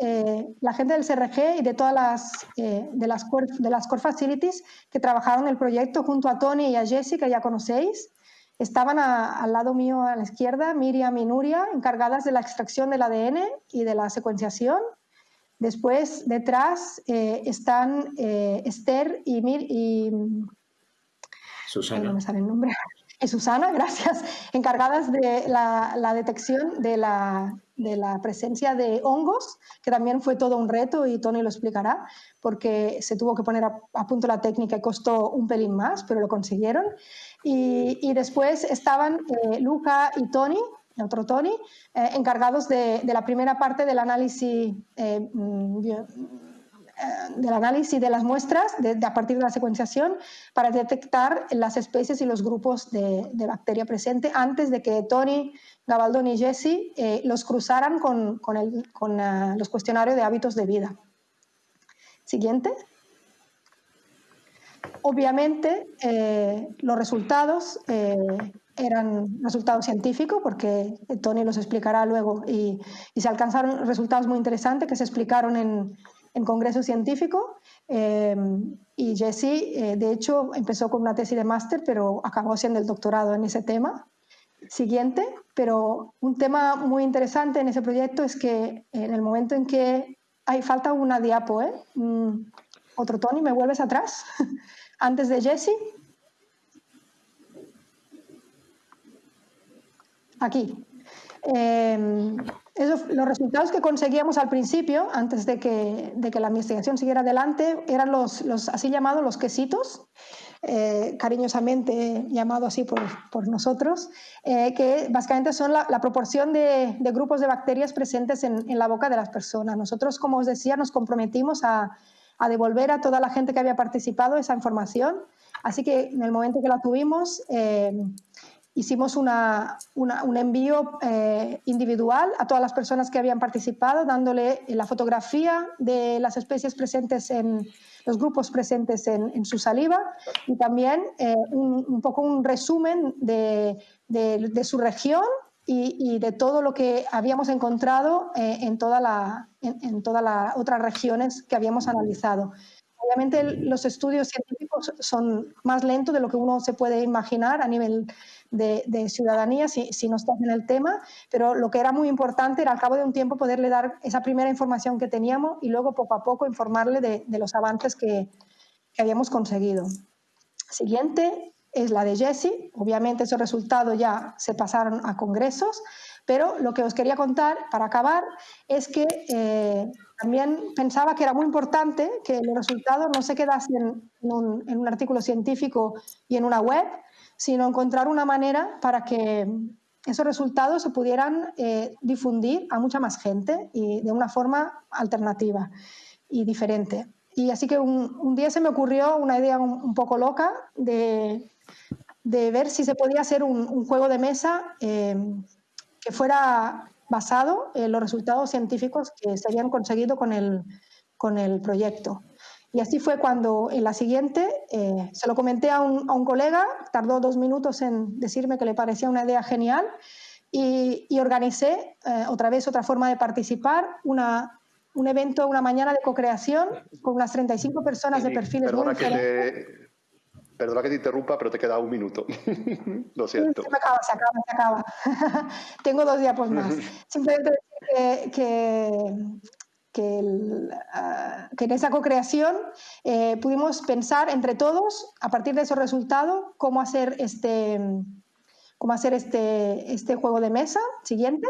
la gente del CRG y de todas las, de, las core, de las core facilities que trabajaron el proyecto junto a Tony y a Jesse, que ya conocéis. Estaban al lado mío a la izquierda Miriam y Nuria, encargadas de la extracción del ADN y de la secuenciación. Después, detrás, eh, están eh, Esther y, Mir y Susana. No me sale el nombre. Susana, gracias, encargadas de la, detección de la, de la, presencia de hongos, que también fue todo un reto y Tony lo explicará, porque se tuvo que poner a, punto la técnica y costó un pelín más, pero lo consiguieron. Y, después estaban eh, Luca y Tony, otro Tony, eh, encargados de, la primera parte del análisis, eh, mm, del análisis de las muestras a partir de la secuenciación para detectar las especies y los grupos de, bacteria presente antes de que Tony, Gabaldón y Jesse los cruzaran con, con los cuestionarios de hábitos de vida. Siguiente. Obviamente, eh, los resultados eh, eran resultados científicos, porque Tony los explicará luego, y, se alcanzaron resultados muy interesantes que se explicaron en, en Congreso Científico. Eh, y Jesse, de hecho, empezó con una tesis de máster, pero acabó siendo el doctorado en ese tema. Siguiente, pero un tema muy interesante en ese proyecto es que en el momento en que hay falta una diapo, ¿eh? Mm, otro Tony, ¿me vuelves atrás? antes de Jesse. Aquí. Em, los resultados que conseguíamos al principio, antes de que, la investigación siguiera adelante, eran los, así llamados los quesitos, eh, cariñosamente llamado así por, nosotros, eh, que básicamente son la, proporción de, grupos de bacterias presentes en, en, la boca de las personas. Nosotros, como os decía, nos comprometimos a, a devolver a toda la gente que había participado esa información. Así que en el momento que la tuvimos, eh, hicimos una, un envío individual a todas las personas que habían participado, dándole la fotografía de las especies presentes en los grupos presentes en, su saliva y también eh, un, poco un resumen de, de su región y, de todo lo que habíamos encontrado eh, en, toda la, en, todas las otras regiones que habíamos analizado. Obviamente los estudios científicos son más lentos de lo que uno se puede imaginar a nivel de, ciudadanía si, si, no estás en el tema, pero lo que era muy importante era al cabo de un tiempo poderle dar esa primera información que teníamos y luego poco a poco informarle de, los avances que, que habíamos conseguido. Siguiente, es la de Jesse. Obviamente esos resultados ya se pasaron a congresos, pero lo que os quería contar para acabar es que eh, también pensaba que era muy importante que los resultados no se quedasen en un, artículo científico y en una web, sino encontrar una manera para que esos resultados se pudieran eh, difundir a mucha más gente y de una forma alternativa y diferente. Y así que un, día se me ocurrió una idea un poco loca de de ver si se podía hacer un, juego de mesa eh, que fuera basado en los resultados científicos que se habían conseguido con el, con el proyecto. Y así fue cuando en la siguiente eh, se lo comenté a un, a un, colega, tardó dos minutos en decirme que le parecía una idea genial y, organicé eh, otra vez otra forma de participar, una, un evento, una mañana de co-creación con unas 35 personas de perfiles perdona muy que te, Perdona que te interrumpa, pero te queda un minuto. Lo siento. Se acaba, se acaba, se acaba. Tengo dos diapos más. Simplemente decir que, que, ah, que, en esa co-creación eh, pudimos pensar entre todos, a partir de ese resultado, cómo hacer este, cómo hacer este, este juego de mesa siguiente.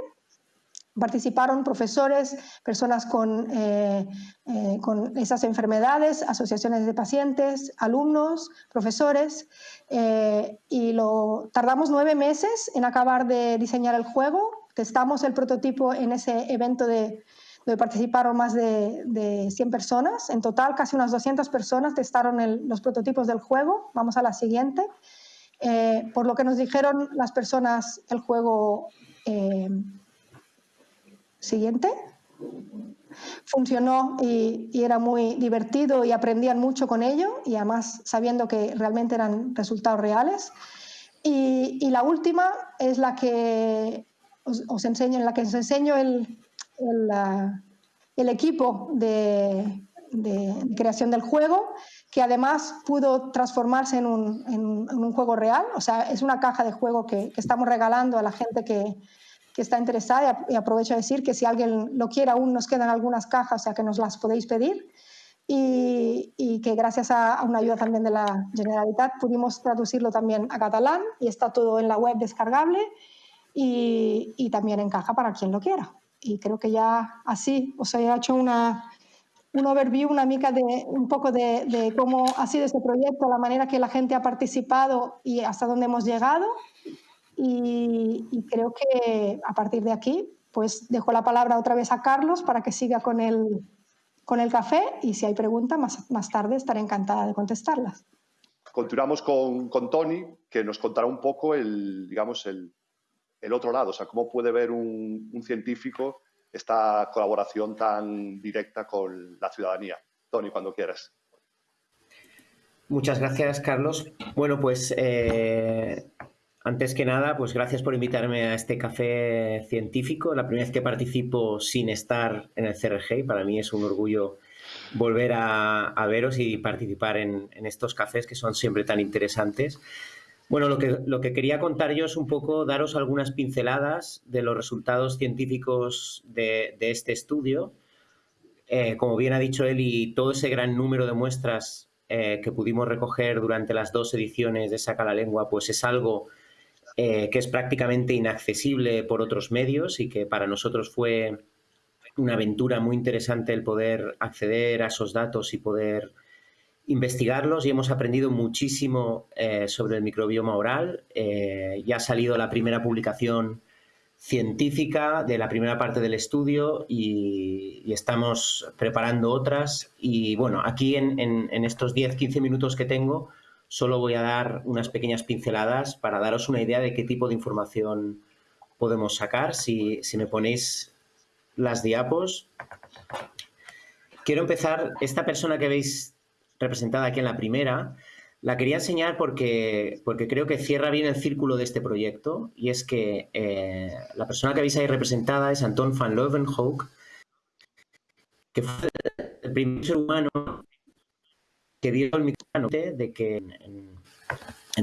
Participaron profesores, personas con, eh, eh, con esas enfermedades, asociaciones de pacientes, alumnos, profesores, eh, y lo, tardamos nueve meses en acabar de diseñar el juego. Testamos el prototipo en ese evento de, donde participaron más de, de 100 personas. En total, casi unas 200 personas testaron los prototipos del juego. Vamos a la siguiente. por lo que nos dijeron las personas, el juego siguiente. Funcionó y, era muy divertido y aprendían mucho con ello y además sabiendo que realmente eran resultados reales. Y, la última es la que os, enseño, en la que os enseño el, el, equipo de, creación del juego, que además pudo transformarse en un, juego real. O sea, es una caja de juego que, estamos regalando a la gente que, que está interesada y aprovecho a decir que si alguien lo quiere aún nos quedan algunas cajas, o sea que nos las podéis pedir y, que gracias a, una ayuda también de la Generalitat pudimos traducirlo también a catalán y está todo en la web descargable y, también en caja para quien lo quiera. Y creo que ya así os he hecho una, un overview, una mica de un poco de, de, cómo ha sido este proyecto, la manera que la gente ha participado y hasta dónde hemos llegado. Y, creo que a partir de aquí, pues dejo la palabra otra vez a Carlos para que siga con el, con el café y si hay preguntas más, más tarde estaré encantada de contestarlas. Continuamos con, con Tony, que nos contará un poco el, digamos, el, el otro lado, o sea, cómo puede ver un, científico esta colaboración tan directa con la ciudadanía. Tony, cuando quieras. Muchas gracias, Carlos. Bueno, pues eh, antes que nada, pues gracias por invitarme a este café científico. La primera vez que participo sin estar en el CRG y para mí es un orgullo volver a, veros y participar en, estos cafés que son siempre tan interesantes. Bueno, lo que, lo que quería contar yo es un poco daros algunas pinceladas de los resultados científicos de, este estudio. Eh, como bien ha dicho él, y todo ese gran número de muestras eh, que pudimos recoger durante las dos ediciones de Saca la Lengua, pues es algo eh, que es prácticamente inaccesible por otros medios y que para nosotros fue una aventura muy interesante el poder acceder a esos datos y poder investigarlos y hemos aprendido muchísimo eh, sobre el microbioma oral. Eh, ya ha salido la primera publicación científica de la primera parte del estudio y, estamos preparando otras. Y bueno, aquí en, en estos 10-15 minutos que tengo, Solo voy a dar unas pequeñas pinceladas para daros una idea de qué tipo de información podemos sacar. Si, me ponéis las diapos. Quiero empezar, esta persona que veis representada aquí en la primera, la quería enseñar porque, porque creo que cierra bien el círculo de este proyecto y es que eh, la persona que veis ahí representada es Anton van Leeuwenhoek, que fue el primer ser humano que dio el micrófono de que en,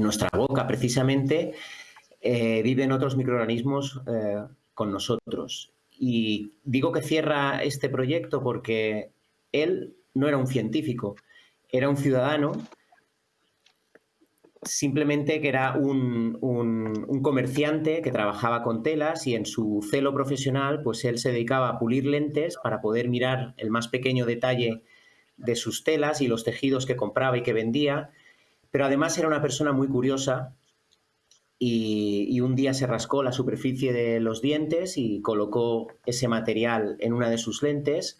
nuestra boca precisamente eh, viven otros microorganismos eh, con nosotros. Y digo que cierra este proyecto porque él no era un científico, era un ciudadano, simplemente que era un, un, comerciante que trabajaba con telas y en su celo profesional pues él se dedicaba a pulir lentes para poder mirar el más pequeño detalle de sus telas y los tejidos que compraba y que vendía, pero además era una persona muy curiosa y, un día se rascó la superficie de los dientes y colocó ese material en una de sus lentes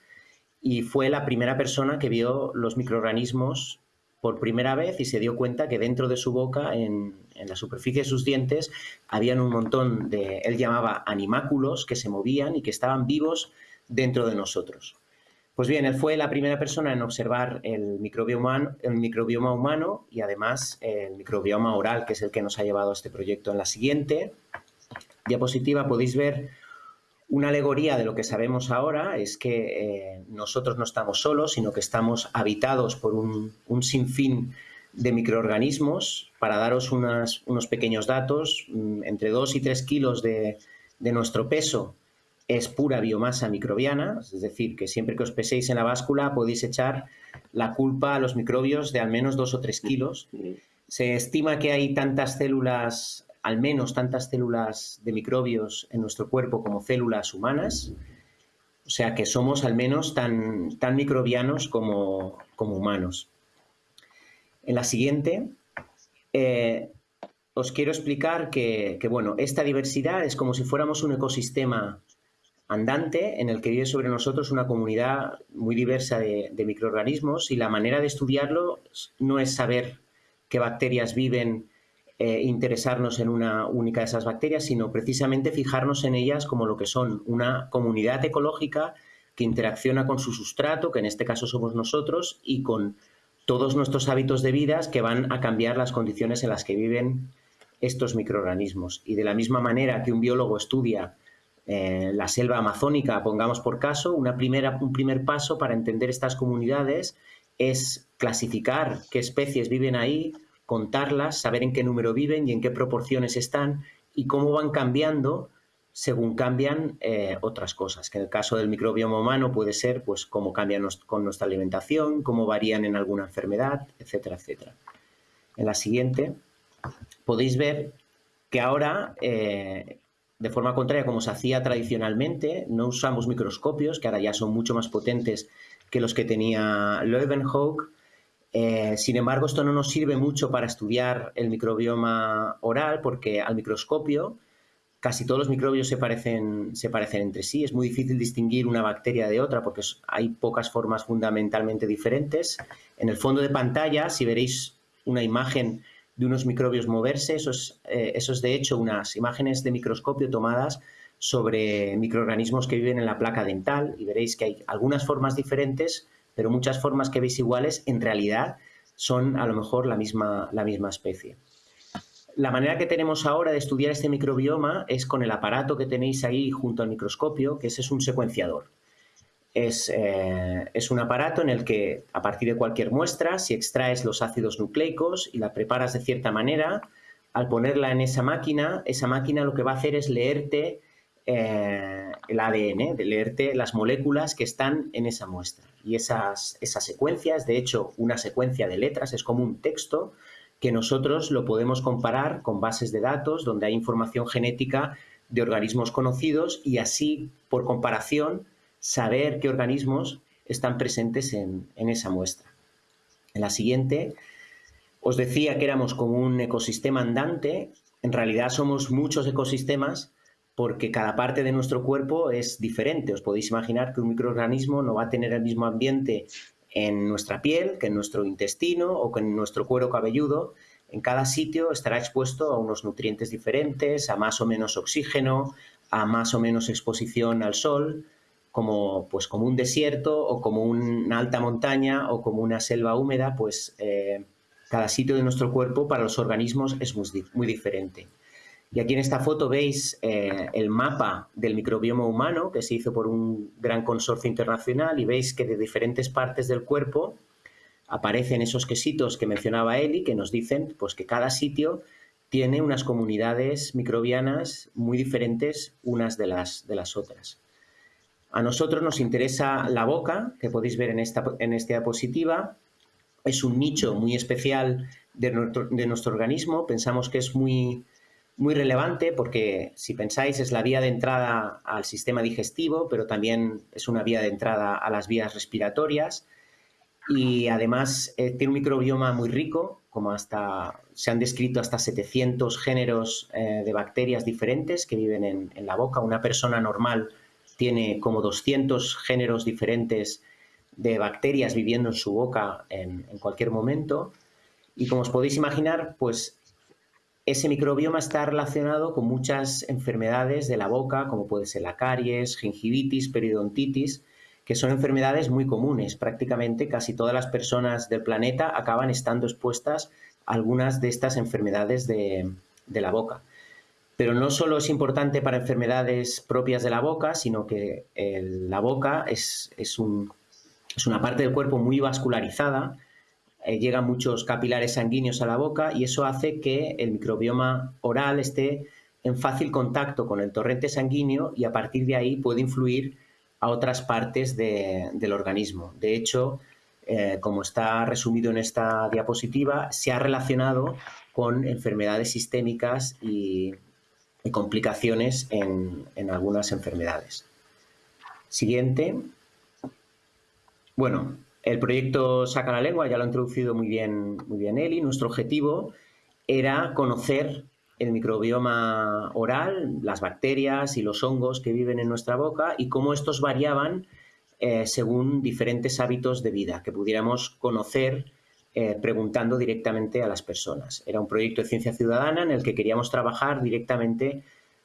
y fue la primera persona que vio los microorganismos por primera vez y se dio cuenta que dentro de su boca, en, en, la superficie de sus dientes, habían un montón de, él llamaba animáculos que se movían y que estaban vivos dentro de nosotros. Pues bien, él fue la primera persona en observar el microbioma, el microbioma humano y además el microbioma oral, que es el que nos ha llevado a este proyecto. En la siguiente, diapositiva podéis ver una alegoría de lo que sabemos ahora, es que eh, nosotros no estamos solos, sino que estamos habitados por un, sinfín de microorganismos. Para daros unos pequeños datos, mm, entre 2 y 3 kilos de, de nuestro peso es pura biomasa microbiana, es decir, que siempre que os peséis en la báscula podéis echar la culpa a los microbios de al menos 2 o 3 kilos. Se estima que hay tantas células al menos tantas células de microbios en nuestro cuerpo como células humanas, o sea que somos al menos tan, tan microbianos como, humanos. En la siguiente, eh, os quiero explicar que, bueno, esta diversidad es como si fuéramos un ecosistema andante en el que vive sobre nosotros una comunidad muy diversa de microorganismos y la manera de estudiarlo no es saber qué bacterias viven eh, interesarnos en una única de esas bacterias, sino precisamente fijarnos en ellas como lo que son una comunidad ecológica que interacciona con su sustrato, que en este caso somos nosotros, y con todos nuestros hábitos de vida que van a cambiar las condiciones en las que viven estos microorganismos. Y de la misma manera que un biólogo estudia eh, la selva amazónica, pongamos por caso, una primera, un primer paso para entender estas comunidades es clasificar qué especies viven ahí, contarlas, saber en qué número viven y en qué proporciones están y cómo van cambiando según cambian eh, otras cosas, que en el caso del microbioma humano puede ser pues cómo cambian con nuestra alimentación, cómo varían en alguna enfermedad, etcétera, etcétera. En la siguiente podéis ver que ahora, eh, de forma contraria como se hacía tradicionalmente, no usamos microscopios, que ahora ya son mucho más potentes que los que tenía Leeuwenhoek, eh, sin embargo, esto no nos sirve mucho para estudiar el microbioma oral porque al microscopio casi todos los microbios se parecen, entre sí. Es muy difícil distinguir una bacteria de otra porque hay pocas formas fundamentalmente diferentes. En el fondo de pantalla, si veréis una imagen de unos microbios moverse, eso es, eh, eso es de hecho unas imágenes de microscopio tomadas sobre microorganismos que viven en la placa dental y veréis que hay algunas formas diferentes pero muchas formas que veis iguales en realidad son a lo mejor la misma, la misma especie. La manera que tenemos ahora de estudiar este microbioma es con el aparato que tenéis ahí junto al microscopio, que ese es un secuenciador. Es, eh, es, un aparato en el que a partir de cualquier muestra, si extraes los ácidos nucleicos y la preparas de cierta manera, al ponerla en esa máquina, esa máquina lo que va a hacer es leerte eh, el ADN, de leerte las moléculas que están en esa muestra. Y esas, esas secuencias, de hecho, una secuencia de letras es como un texto que nosotros lo podemos comparar con bases de datos donde hay información genética de organismos conocidos y así, por comparación, saber qué organismos están presentes en, en esa muestra. En la siguiente, os decía que éramos como un ecosistema andante. En realidad somos muchos ecosistemas porque cada parte de nuestro cuerpo es diferente. Os podéis imaginar que un microorganismo no va a tener el mismo ambiente en nuestra piel que en nuestro intestino o que en nuestro cuero cabelludo. En cada sitio estará expuesto a unos nutrientes diferentes, a más o menos oxígeno, a más o menos exposición al sol, como, pues, como un desierto o como una alta montaña o como una selva húmeda, pues eh, cada sitio de nuestro cuerpo para los organismos es muy diferente. Y aquí en esta foto veis eh, el mapa del microbioma humano que se hizo por un gran consorcio internacional y veis que de diferentes partes del cuerpo aparecen esos quesitos que mencionaba Eli que nos dicen pues, que cada sitio tiene unas comunidades microbianas muy diferentes unas de las, de las otras. A nosotros nos interesa la boca, que podéis ver en esta, en esta diapositiva. Es un nicho muy especial de nuestro, de nuestro organismo. Pensamos que es muy, muy relevante porque, si pensáis, es la vía de entrada al sistema digestivo, pero también es una vía de entrada a las vías respiratorias y además eh, tiene un microbioma muy rico, como hasta se han descrito hasta 700 géneros eh, de bacterias diferentes que viven en, la boca. Una persona normal tiene como 200 géneros diferentes de bacterias viviendo en su boca en, en cualquier momento. Y como os podéis imaginar, pues ese microbioma está relacionado con muchas enfermedades de la boca, como puede ser la caries, gingivitis, periodontitis, que son enfermedades muy comunes. Prácticamente casi todas las personas del planeta acaban estando expuestas a algunas de estas enfermedades de, la boca. Pero no solo es importante para enfermedades propias de la boca, sino que la boca es, es, una parte del cuerpo muy vascularizada, eh, llegan muchos capilares sanguíneos a la boca y eso hace que el microbioma oral esté en fácil contacto con el torrente sanguíneo y a partir de ahí puede influir a otras partes del organismo. De hecho, eh, como está resumido en esta diapositiva, se ha relacionado con enfermedades sistémicas y, complicaciones en, algunas enfermedades. Siguiente. Bueno, el proyecto Saca la Lengua ya lo ha introducido muy bien, muy bien Eli. Nuestro objetivo era conocer el microbioma oral, las bacterias y los hongos que viven en nuestra boca y cómo estos variaban eh, según diferentes hábitos de vida que pudiéramos conocer eh, preguntando directamente a las personas. Era un proyecto de ciencia ciudadana en el que queríamos trabajar directamente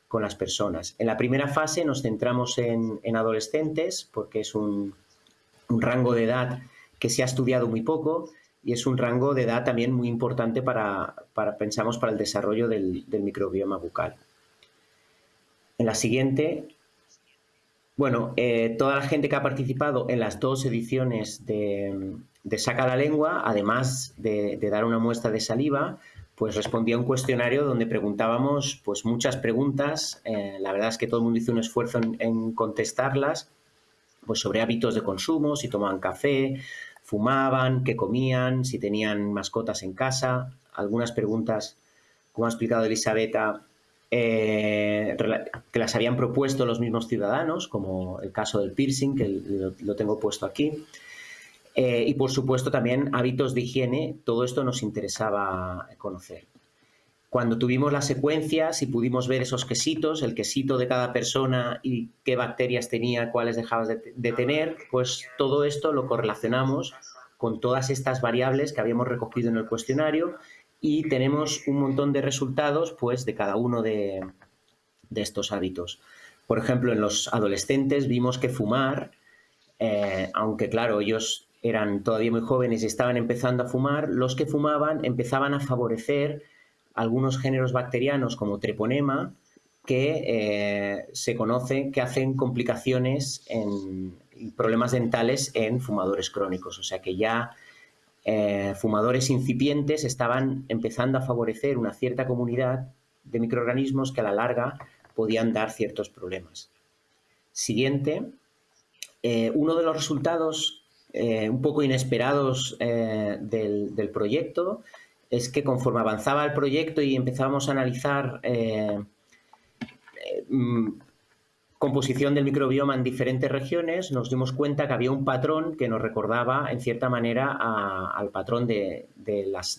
con las personas. En la primera fase nos centramos en, adolescentes porque es un, rango de edad que se ha estudiado muy poco y es un rango de edad también muy importante para, pensamos, para el desarrollo del, microbioma bucal. En la siguiente, bueno, eh, toda la gente que ha participado en las dos ediciones de, Saca la Lengua, además de, dar una muestra de saliva, pues respondía a un cuestionario donde preguntábamos pues muchas preguntas. Eh, la verdad es que todo el mundo hizo un esfuerzo en, en contestarlas, pues sobre hábitos de consumo, si tomaban café, fumaban, qué comían, si tenían mascotas en casa, algunas preguntas, como ha explicado Elisabetta, eh, que las habían propuesto los mismos ciudadanos, como el caso del piercing, que lo, tengo puesto aquí. Eh, y por supuesto también hábitos de higiene, todo esto nos interesaba conocer. Cuando tuvimos las secuencias y pudimos ver esos quesitos, el quesito de cada persona y qué bacterias tenía, cuáles dejabas de, tener, pues todo esto lo correlacionamos con todas estas variables que habíamos recogido en el cuestionario y tenemos un montón de resultados pues, de cada uno de, estos hábitos. Por ejemplo, en los adolescentes vimos que fumar, eh, aunque claro, ellos eran todavía muy jóvenes y estaban empezando a fumar, los que fumaban empezaban a favorecer algunos géneros bacterianos como treponema que eh, se conoce que hacen complicaciones en problemas dentales en fumadores crónicos. O sea que ya eh, fumadores incipientes estaban empezando a favorecer una cierta comunidad de microorganismos que a la larga podían dar ciertos problemas. Siguiente, eh, uno de los resultados un poco inesperados del, del, proyecto es que conforme avanzaba el proyecto y empezábamos a analizar eh, eh, mm, composición del microbioma en diferentes regiones, nos dimos cuenta que había un patrón que nos recordaba, en cierta manera, al patrón de,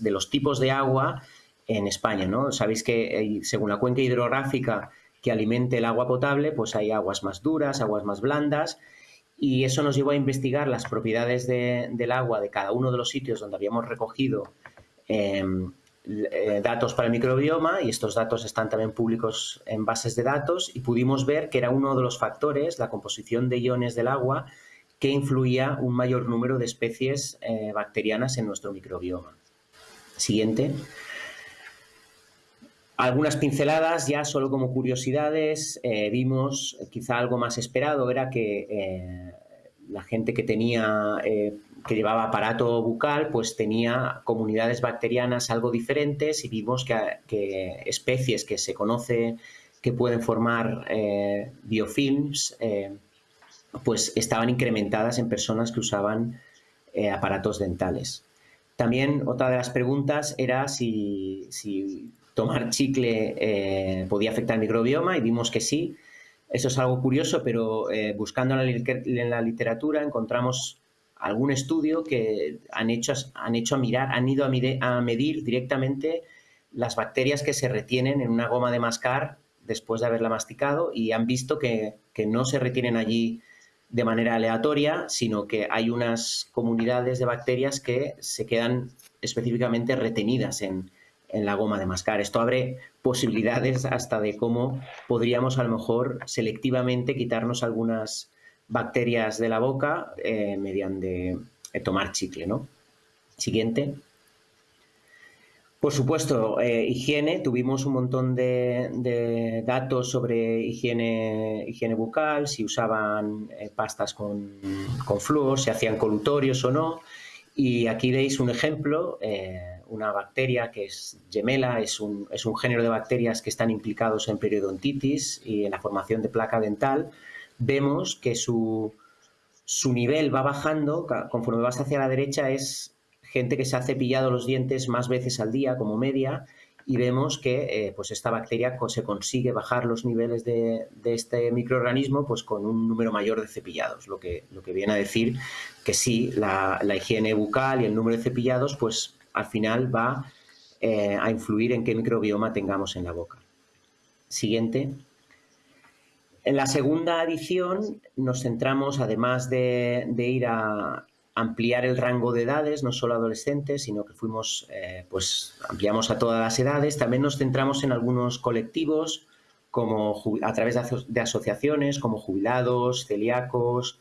los tipos de agua en España. ¿no? Sabéis que eh, según la cuenca hidrográfica que alimente el agua potable, pues hay aguas más duras, aguas más blandas, y eso nos llevó a investigar las propiedades del agua de cada uno de los sitios donde habíamos recogido eh, datos para el microbioma y estos datos están también públicos en bases de datos y pudimos ver que era uno de los factores, la composición de iones del agua, que influía un mayor número de especies eh, bacterianas en nuestro microbioma. Siguiente. Algunas pinceladas ya solo como curiosidades. Eh, vimos quizá algo más esperado, era que la gente que tenía que llevaba aparato bucal, pues tenía comunidades bacterianas algo diferentes y vimos que, especies que se conoce que pueden formar eh, biofilms, eh, pues estaban incrementadas en personas que usaban eh, aparatos dentales. También otra de las preguntas era si, tomar chicle podía afectar el microbioma y vimos que sí. Eso es algo curioso, pero buscando en la literatura encontramos algún estudio que han hecho, han hecho a mirar, han ido a, medir directamente las bacterias que se retienen en una goma de mascar después de haberla masticado y han visto que, no se retienen allí de manera aleatoria, sino que hay unas comunidades de bacterias que se quedan específicamente retenidas en, en la goma de mascar. Esto abre posibilidades hasta de cómo podríamos a lo mejor selectivamente quitarnos algunas bacterias de la boca eh, mediante eh, tomar chicle. ¿no? Siguiente. Por supuesto, eh, higiene, tuvimos un montón de, datos sobre higiene, higiene, bucal, si usaban pastas con, con flúor, si hacían colutorios o no. Y aquí veis un ejemplo, una bacteria que es gemela, es un, es un, género de bacterias que están implicados en periodontitis y en la formación de placa dental. Vemos que su, su nivel va bajando, conforme vas hacia la derecha es gente que se ha cepillado los dientes más veces al día como media y vemos que eh, pues esta bacteria se consigue bajar los niveles de, este microorganismo pues con un número mayor de cepillados, lo que, lo que viene a decir que sí, la, higiene bucal y el número de cepillados pues al final va eh, a influir en qué microbioma tengamos en la boca. Siguiente. En la segunda edición nos centramos, además de ir a, ampliar el rango de edades, no solo adolescentes, sino que fuimos, eh, pues ampliamos a todas las edades. También nos centramos en algunos colectivos, como a través de, asociaciones, como jubilados, celíacos,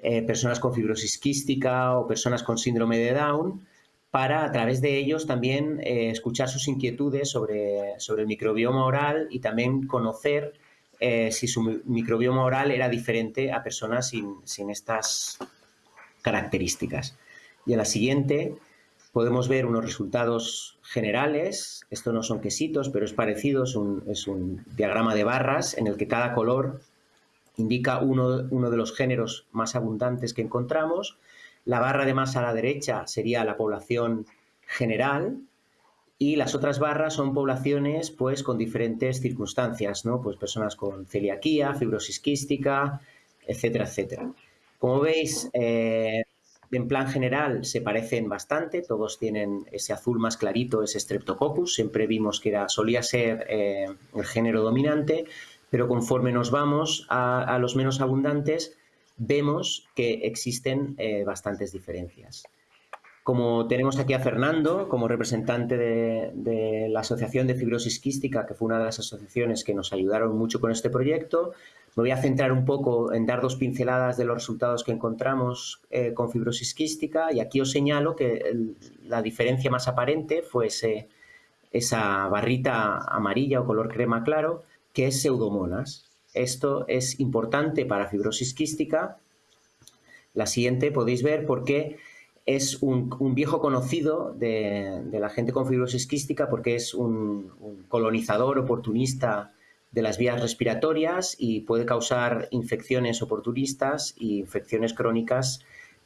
eh, personas con fibrosis quística o personas con síndrome de Down, para a través de ellos también eh, escuchar sus inquietudes sobre, sobre el microbioma oral y también conocer si su microbioma oral era diferente a personas sin, sin estas características. Y en la siguiente podemos ver unos resultados generales. Esto no son quesitos, pero es parecido, es un, diagrama de barras en el que cada color indica uno, uno, de los géneros más abundantes que encontramos. La barra de más a la derecha sería la población general y las otras barras son poblaciones pues, con diferentes circunstancias, ¿no? pues personas con celiaquía, fibrosis quística, etcétera, etcétera. Como veis, eh, en plan general se parecen bastante, todos tienen ese azul más clarito, ese Streptococcus, siempre vimos que era, solía ser eh, el género dominante, pero conforme nos vamos a, los menos abundantes, vemos que existen eh, bastantes diferencias. Como tenemos aquí a Fernando como representante de, de, la Asociación de Fibrosis Quística, que fue una de las asociaciones que nos ayudaron mucho con este proyecto, me voy a centrar un poco en dar dos pinceladas de los resultados que encontramos eh, con fibrosis quística y aquí os señalo que la diferencia más aparente fue esa barrita amarilla o color crema claro que es pseudomonas. Esto es importante para fibrosis quística. La siguiente podéis ver porque es un, viejo conocido de, la gente con fibrosis quística porque es un, un colonizador oportunista de las vías respiratorias y puede causar infecciones oportunistas y infecciones crónicas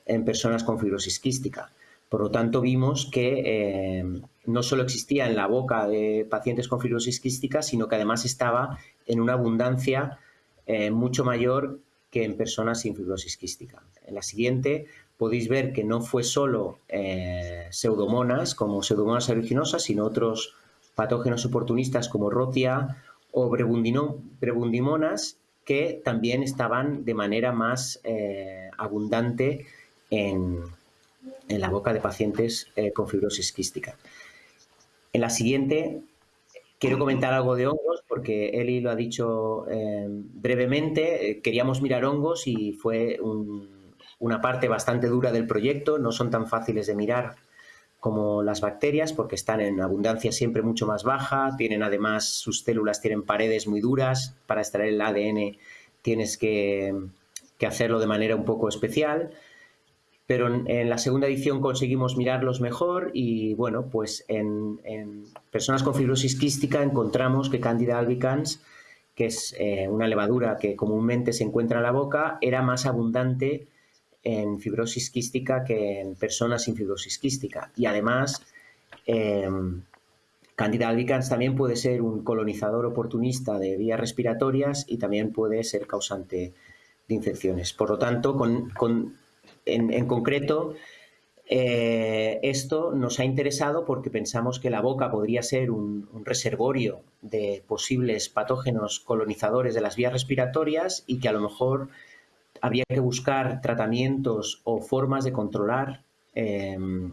en personas con fibrosis quística. Por lo tanto, vimos que eh, no solo existía en la boca de pacientes con fibrosis quística, sino que además estaba en una abundancia eh, mucho mayor que en personas sin fibrosis quística. En la siguiente podéis ver que no fue solo eh, pseudomonas como pseudomonas aeruginosa, sino otros patógenos oportunistas como rotia o brebundimonas que también estaban de manera más eh, abundante en, la boca de pacientes eh, con fibrosis quística. En la siguiente quiero comentar algo de hongos porque Eli lo ha dicho brevemente. Queríamos mirar hongos y fue una parte bastante dura del proyecto. No son tan fáciles de mirar como las bacterias porque están en abundancia siempre mucho más baja, tienen además sus células tienen paredes muy duras, para extraer el ADN tienes que, hacerlo de manera un poco especial, pero en, la segunda edición conseguimos mirarlos mejor y bueno, pues en, personas con fibrosis quística encontramos que Candida albicans, que es eh, una levadura que comúnmente se encuentra en la boca, era más abundante en fibrosis quística que en personas sin fibrosis quística. Y además, eh, Candida albicans también puede ser un colonizador oportunista de vías respiratorias y también puede ser causante de infecciones. Por lo tanto, en, concreto, eh, esto nos ha interesado porque pensamos que la boca podría ser un, reservorio de posibles patógenos colonizadores de las vías respiratorias y que a lo mejor habría que buscar tratamientos o formas de controlar em,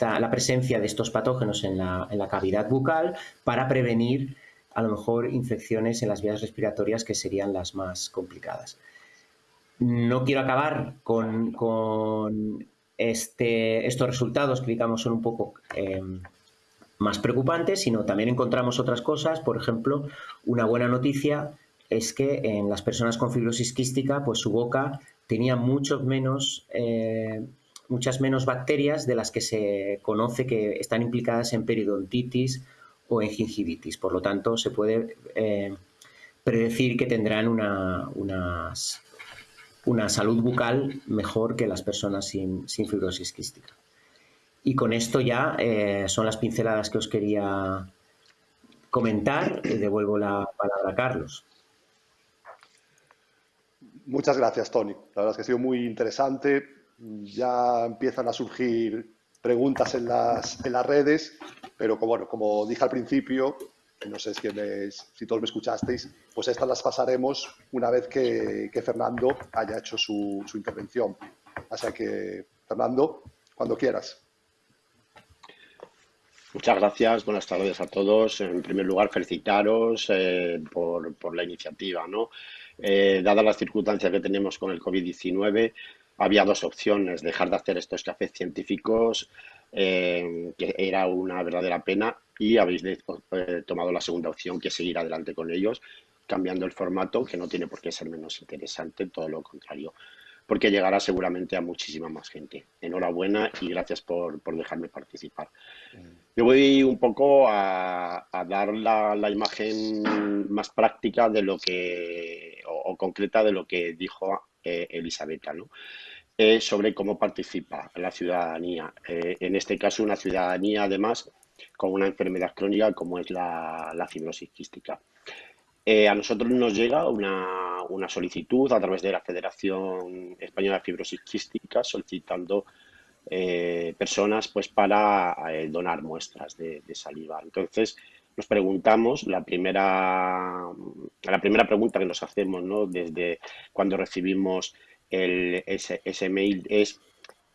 la presencia de estos patógenos en la, cavidad bucal para prevenir a lo mejor infecciones en las vías respiratorias que serían las más complicadas. No quiero acabar con, este, estos resultados que digamos son un poco em, más preocupantes, sino también encontramos otras cosas. Por ejemplo, una buena noticia es que en las personas con fibrosis quística, pues su boca tenía mucho menos, eh, muchas menos bacterias de las que se conoce que están implicadas en periodontitis o en gingivitis. Por lo tanto, se puede eh, predecir que tendrán una, una, salud bucal mejor que las personas sin, fibrosis quística. Y con esto ya eh, son las pinceladas que os quería comentar. Devuelvo la palabra a Carlos. Muchas gracias, Tony. La verdad es que ha sido muy interesante. Ya empiezan a surgir preguntas en las, en las redes, pero como, bueno, como dije al principio, no sé si, si todos me escuchasteis, pues estas las pasaremos una vez que, Fernando haya hecho su, intervención. Así que, Fernando, cuando quieras. Muchas gracias, buenas tardes a todos. En primer lugar, felicitaros eh, por, la iniciativa. ¿no? Eh, dada las circunstancias que tenemos con el COVID-19, había dos opciones, dejar de hacer estos cafés científicos, eh, que era una verdadera pena, y habéis eh, tomado la segunda opción, que es seguir adelante con ellos, cambiando el formato, que no tiene por qué ser menos interesante, todo lo contrario, porque llegará seguramente a muchísima más gente. Enhorabuena y gracias por, dejarme participar. Yo voy un poco a, dar la, imagen más práctica de lo que, o, concreta de lo que dijo eh, Elisabetta, ¿no? Eh, sobre cómo participa la ciudadanía. Eh, en este caso, una ciudadanía, además, con una enfermedad crónica como es la, fibrosis quística. A nosotros nos llega una, una, solicitud a través de la Federación Española de Fibrosis solicitando personas pues, para donar muestras de, saliva. Entonces, nos preguntamos, la primera, la primera pregunta que nos hacemos ¿no? desde cuando recibimos el, ese, mail es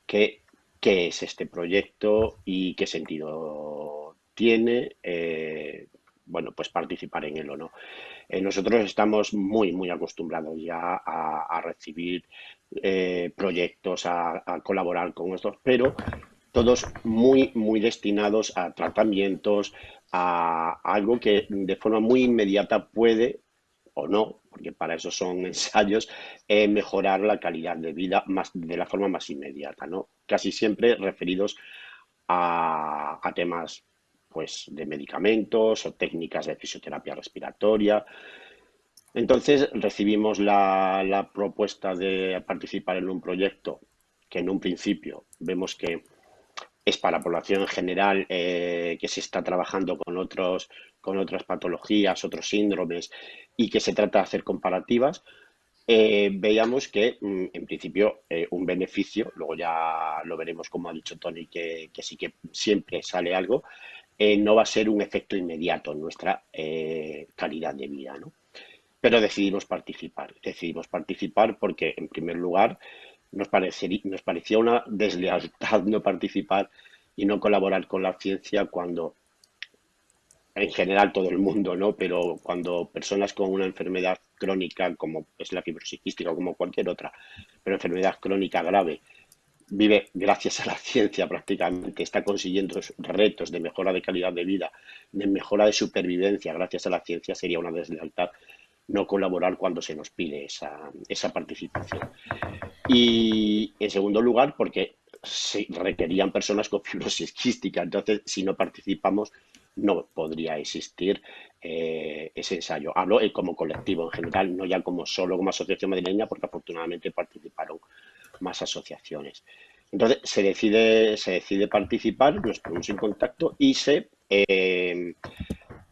qué, qué es este proyecto y qué sentido tiene, eh, bueno, pues participar en él o no. Eh, nosotros estamos muy, muy acostumbrados ya a, recibir eh, proyectos, a, colaborar con estos, pero todos muy, muy destinados a tratamientos, a algo que de forma muy inmediata puede o no, porque para eso son ensayos, eh, mejorar la calidad de vida más, de la forma más inmediata, ¿no? Casi siempre referidos a, temas pues, de medicamentos o técnicas de fisioterapia respiratoria. Entonces recibimos la propuesta de participar en un proyecto que en un principio vemos que es para la población en general eh, que se está trabajando con, otros, con otras patologías, otros síndromes y que se trata de hacer comparativas, eh, veíamos que mm, en principio eh, un beneficio, luego ya lo veremos como ha dicho Tony, que, sí que siempre sale algo, no va a ser un efecto inmediato en nuestra calidad de vida. ¿no? Pero decidimos participar, decidimos participar porque en primer lugar nos, nos parecía una deslealtad no participar y no colaborar con la ciencia cuando en general todo el mundo, ¿no? Pero cuando personas con una enfermedad crónica como es la fibrosis quística o como cualquier otra, pero enfermedad crónica grave, vive gracias a la ciencia prácticamente, está consiguiendo retos de mejora de calidad de vida, de mejora de supervivencia gracias a la ciencia, sería una deslealtad no colaborar cuando se nos pide esa, esa participación. Y en segundo lugar, porque requerían personas con fibrosis quística, entonces si no participamos no podría existir eh, ese ensayo. Hablo como colectivo en general, no ya como solo como asociación madrileña, porque afortunadamente participaron más asociaciones. Entonces se decide, se decide participar, nos ponemos en contacto y se eh,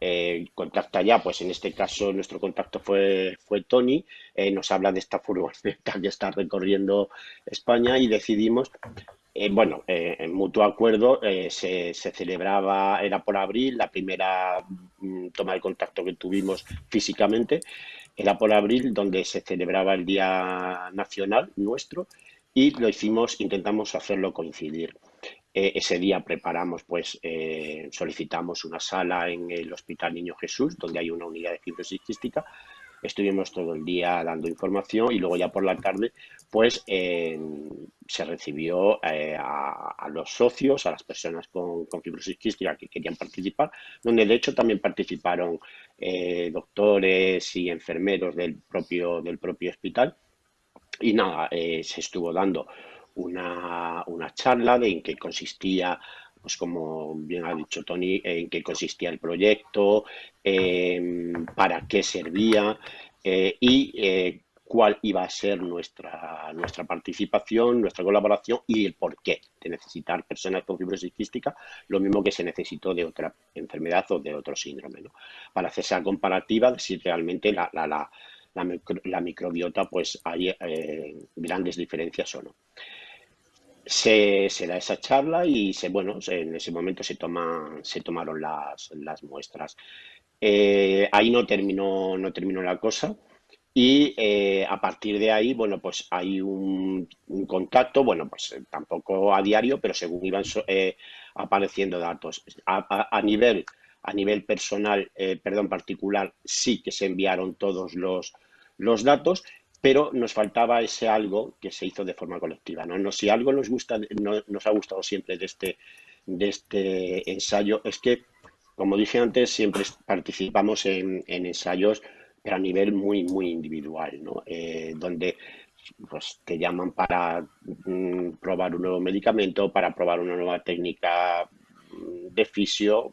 eh, contacta ya, pues en este caso nuestro contacto fue, fue Tony, eh, nos habla de esta furgoneta que está recorriendo España y decidimos, bueno, en mutuo acuerdo se, celebraba, era por abril, la primera mm, toma de contacto que tuvimos físicamente, era por abril donde se celebraba el Día Nacional nuestro y lo hicimos, intentamos hacerlo coincidir. Eh, ese día preparamos, pues, eh, solicitamos una sala en el Hospital Niño Jesús, donde hay una unidad de fibrosis quística, estuvimos todo el día dando información y luego ya por la tarde pues se recibió eh, a, los socios, a las personas con, fibrosis quística que querían participar, donde de hecho también participaron doctores y enfermeros del propio, del propio hospital. Y nada, eh, se estuvo dando una, una charla de en qué consistía pues como bien ha dicho Tony, en qué consistía el proyecto, para qué servía eh, y eh, cuál iba a ser nuestra, nuestra participación, nuestra colaboración y el porqué de necesitar personas con fibrosis quística, lo mismo que se necesitó de otra enfermedad o de otro síndrome, para hacer esa comparativa de si realmente la, la, microbiota pues hay eh, grandes diferencias o no se, da esa charla y se, bueno, en ese momento se, toma, se tomaron las, las muestras. Eh, ahí no terminó, no terminó la cosa y eh, a partir de ahí, bueno, pues hay un, contacto, bueno, pues tampoco a diario, pero según iban apareciendo datos. A, nivel, a nivel personal, perdón, particular, sí que se enviaron todos los, los datos pero nos faltaba ese algo que se hizo de forma colectiva. ¿no? no si algo nos, gusta, nos ha gustado siempre de este, de este ensayo es que, como dije antes, siempre participamos en, ensayos, pero a nivel muy, muy individual, ¿no? Eh, donde pues, te llaman para mm, probar un nuevo medicamento, para probar una nueva técnica de fisio,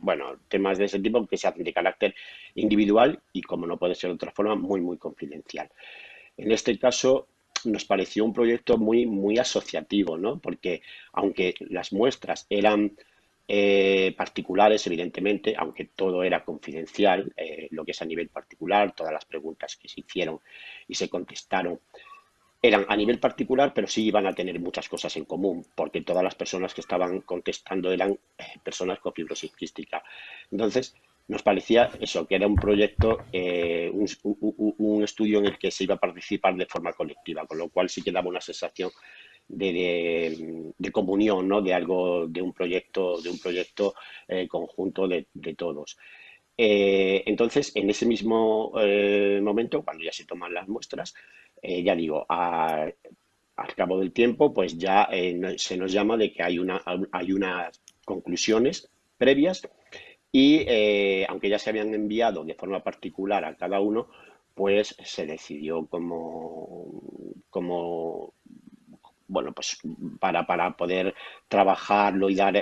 bueno, temas de ese tipo que se hacen de carácter individual y, como no puede ser de otra forma, muy, muy confidencial. En este caso, nos pareció un proyecto muy, muy asociativo, ¿no? Porque aunque las muestras eran eh, particulares, evidentemente, aunque todo era confidencial, eh, lo que es a nivel particular, todas las preguntas que se hicieron y se contestaron eran a nivel particular, pero sí iban a tener muchas cosas en común, porque todas las personas que estaban contestando eran eh, personas con fibrosis quística. Entonces, nos parecía eso, que era un proyecto, eh, un, estudio en el que se iba a participar de forma colectiva, con lo cual sí que daba una sensación de, comunión, ¿no? De algo, de un proyecto, de un proyecto eh, conjunto de, todos. entonces, en ese mismo momento, cuando ya se toman las muestras, eh, ya digo, al cabo del tiempo, pues ya eh, se nos llama de que hay, una, hay unas conclusiones previas y eh, aunque ya se habían enviado de forma particular a cada uno, pues se decidió como, como bueno, pues para, para poder trabajarlo y dar,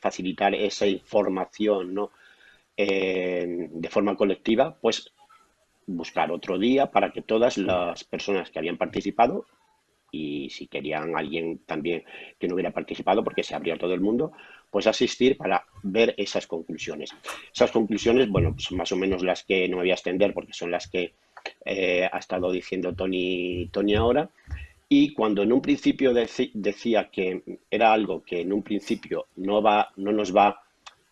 facilitar esa información, ¿no? de forma colectiva, pues buscar otro día para que todas las personas que habían participado y si querían alguien también que no hubiera participado porque se abrió todo el mundo, pues asistir para ver esas conclusiones. Esas conclusiones, bueno, pues más o menos las que no me voy a extender porque son las que eh, ha estado diciendo Tony, Tony ahora. Y cuando en un principio decía que era algo que en un principio no, va, no nos va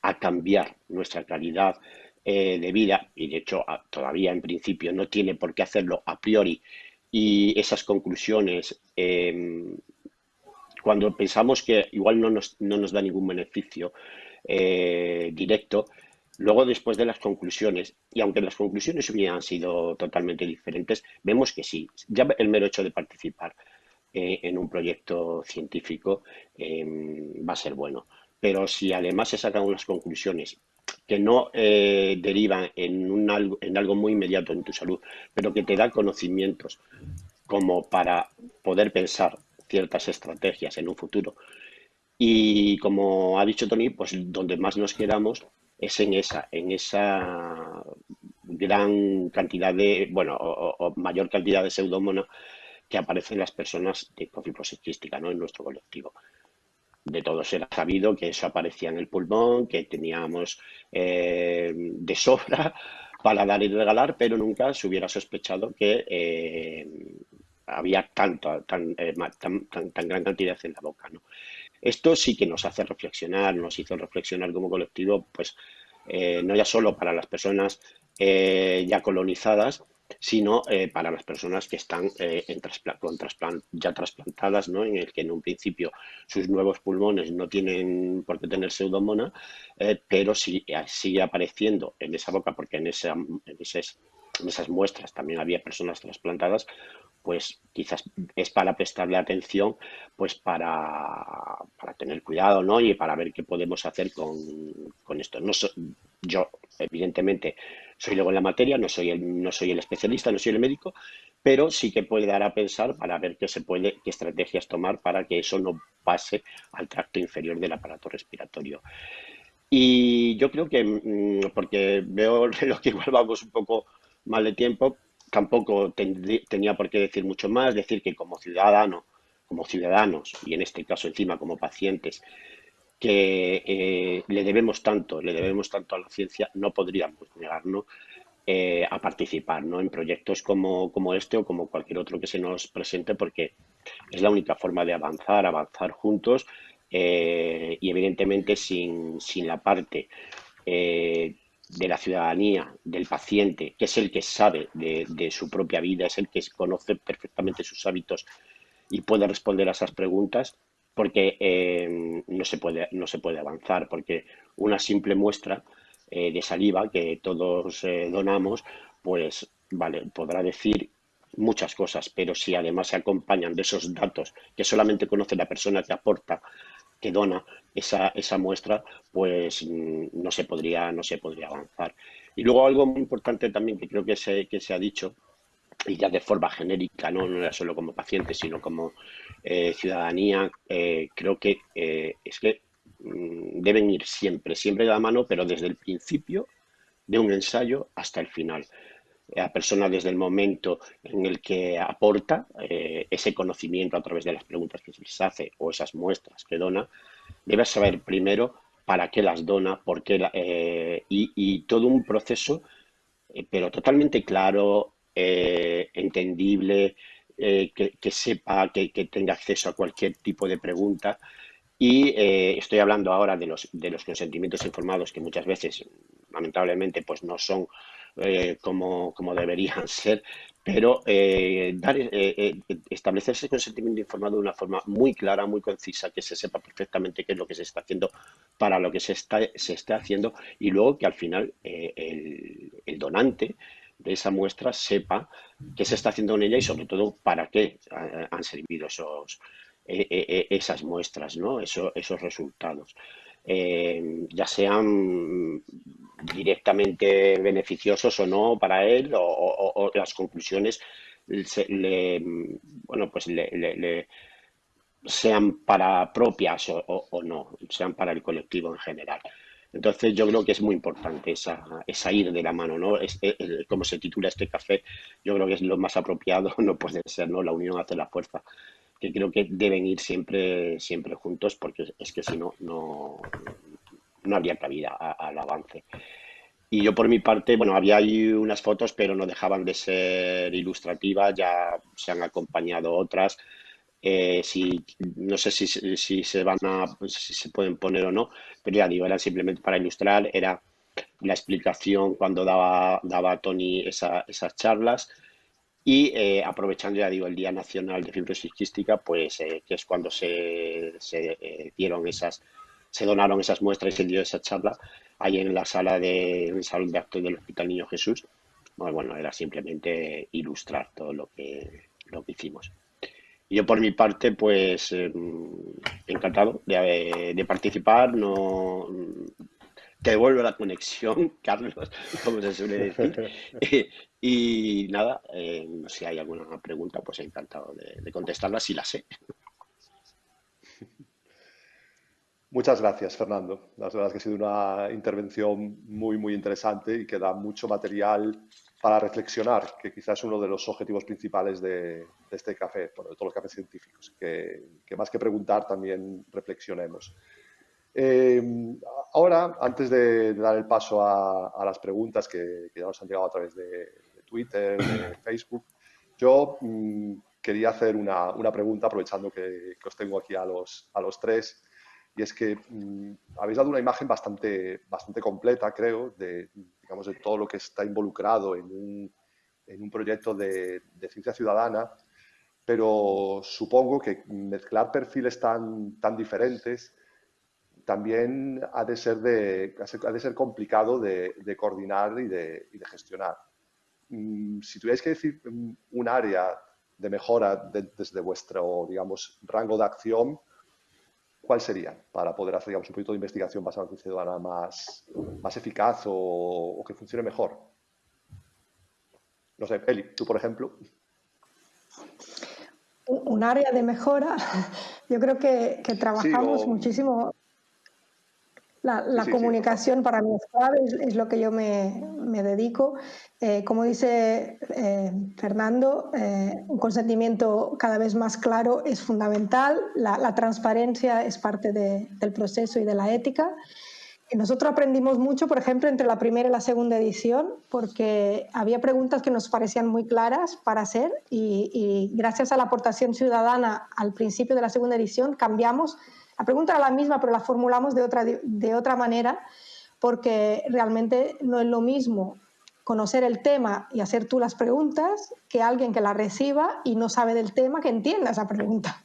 a cambiar nuestra calidad eh, de vida, y de hecho todavía en principio no tiene por qué hacerlo a priori, y esas conclusiones, em, cuando pensamos que igual no nos, no nos da ningún beneficio eh, directo, luego después de las conclusiones, y aunque las conclusiones hubieran sido totalmente diferentes, vemos que sí, ya el mero hecho de participar eh, en un proyecto científico em, va a ser bueno. Pero si además se sacan unas conclusiones que no eh, derivan en, un algo, en algo muy inmediato en tu salud, pero que te da conocimientos como para poder pensar ciertas estrategias en un futuro. Y como ha dicho Tony, pues donde más nos quedamos es en esa, en esa gran cantidad de, bueno, o, mayor cantidad de pseudomonas que aparecen en las personas de fibrosis quística, ¿no? En nuestro colectivo de todos era sabido que eso aparecía en el pulmón, que teníamos eh, de sobra para dar y regalar, pero nunca se hubiera sospechado que eh, había tanto, eh, tan, tan, tan, gran cantidad en la boca. Esto sí que nos hace reflexionar, nos hizo reflexionar como colectivo, pues no ya solo para las personas ya colonizadas, sino eh, para las personas que están eh, en con ya trasplantadas, ¿no? en el que en un principio sus nuevos pulmones no tienen por qué tener pseudomona, eh, pero sí, sigue apareciendo en esa boca, porque en, esas muestras también había personas trasplantadas, pues quizás es para prestarle atención, pues para, tener cuidado, ¿no? Y para ver qué podemos hacer con, con esto. No yo, evidentemente, soy luego en la materia, no soy, el, no soy el especialista, no soy el médico, pero sí que puede dar a pensar para ver qué se puede, qué estrategias tomar para que eso no pase al tracto inferior del aparato respiratorio. Y yo creo que, mm, porque veo lo que igual vamos un poco mal de tiempo, tampoco tenía por qué decir mucho más, decir que como ciudadano, como ciudadanos, y en este caso encima como pacientes, que eh, le debemos tanto, le debemos tanto a la ciencia, no podríamos negarnos eh, a participar ¿no? en proyectos como, como este o como cualquier otro que se nos presente, porque es la única forma de avanzar, avanzar juntos eh, y evidentemente sin, sin la parte de la ciudadanía, del paciente, que es el que sabe de, su propia vida, es el que conoce perfectamente sus hábitos y puede responder a esas preguntas, porque eh, no, se puede, no se puede avanzar, porque una simple muestra eh, de saliva que todos eh, donamos, pues vale, podrá decir muchas cosas, pero si además se acompañan de esos datos que solamente conoce la persona que aporta que dona esa, esa muestra, pues mm, no se, podría, no se podría avanzar. Y luego algo muy importante también que creo que se, que se ha dicho, y ya de forma genérica, no, no era solo como paciente, sino como eh, ciudadanía, eh, creo que eh, es que mm, deben ir siempre, siempre de la mano, pero desde el principio de un ensayo hasta el final. A persona desde el momento en el que aporta eh, ese conocimiento a través de las preguntas que se les hace o esas muestras que dona, debe saber primero para qué las dona, por qué eh, y, todo un proceso, eh, pero totalmente claro, entendible, que, sepa, que, tenga acceso a cualquier tipo de pregunta. Y estoy hablando ahora de los, de los consentimientos informados que muchas veces, lamentablemente, pues no son eh, como, como, deberían ser, pero eh, dar, eh, establecer ese consentimiento informado de una forma muy clara, muy concisa, que se sepa perfectamente qué es lo que se está haciendo para lo que se está, se está haciendo y luego que al final el donante de esa muestra sepa qué se está haciendo en ella y sobre todo para qué han servido esos, esas muestras, ¿no? Eso, esos resultados. Eh, ya sean directamente beneficiosos o no para él o, las conclusiones le, bueno, pues le, sean para propias o, no, sean para el colectivo en general. Entonces yo creo que es muy importante esa, esa ir de la mano, ¿no? como se titula este café, yo creo que es lo más apropiado, no puede ser, ¿no? La unión hace la fuerza que creo que deben ir siempre, siempre juntos porque es que si no, no, no habría cabida al avance. Y yo por mi parte, bueno, había ahí unas fotos, pero no dejaban de ser ilustrativas, ya se han acompañado otras. Eh, si, no sé si, se van a, si se pueden poner o no, pero ya digo, eran simplemente para ilustrar, era la explicación cuando daba, daba Tony esa, esas charlas y eh, aprovechando, ya digo, el Día Nacional de Fibrosis Quística, pues eh, que es cuando se, se dieron esas, se donaron esas muestras y se dio esa charla ahí en la sala de, en de actos del Hospital Niño Jesús. Bueno, bueno, era simplemente ilustrar todo lo que, lo que hicimos. Yo por mi parte, pues encantado de, de participar. No, te devuelvo la conexión, Carlos, como se suele decir. y, nada, eh, si hay alguna pregunta, pues encantado de, contestarla si la sé. Muchas gracias, Fernando. La verdad es que ha sido una intervención muy, muy interesante y que da mucho material para reflexionar, que quizás es uno de los objetivos principales de, este café, de todos los cafés científicos, que, que más que preguntar también reflexionemos. Eh, ahora, antes de, dar el paso a, las preguntas que, ya nos han llegado a través de, Twitter, de Facebook, yo mm, quería hacer una, pregunta aprovechando que, os tengo aquí a los, a los tres. Y es que mm, habéis dado una imagen bastante, bastante completa, creo, de, digamos, de todo lo que está involucrado en un, en un proyecto de, de, ciencia ciudadana, pero supongo que mezclar perfiles tan, tan diferentes también ha de ser, de, ha de ser complicado de, coordinar y de, gestionar. mm, si tuvierais que decir un área de mejora desde vuestro, digamos, rango de acción, ¿cuál sería para poder hacer, digamos, un proyecto de investigación basado en ciudadana más, más eficaz o, que funcione mejor? No sé, Eli, tú, por ejemplo. Un área de mejora, yo creo que, trabajamos muchísimo la, comunicación para mí es clave, es, lo que yo me, dedico. Eh, como dice eh, Fernando, eh, un consentimiento cada vez más claro es fundamental. La, transparencia es parte del proceso y de la ética. nosotros aprendimos mucho, por ejemplo, entre la primera y la segunda edición, porque había preguntas que nos parecían muy claras para hacer y, y gracias a la aportación ciudadana al principio de la segunda edición cambiamos la pregunta era la misma, pero la formulamos de otra, de otra manera porque realmente no es lo mismo conocer el tema y hacer tú las preguntas que alguien que la reciba y no sabe del tema que entienda esa pregunta.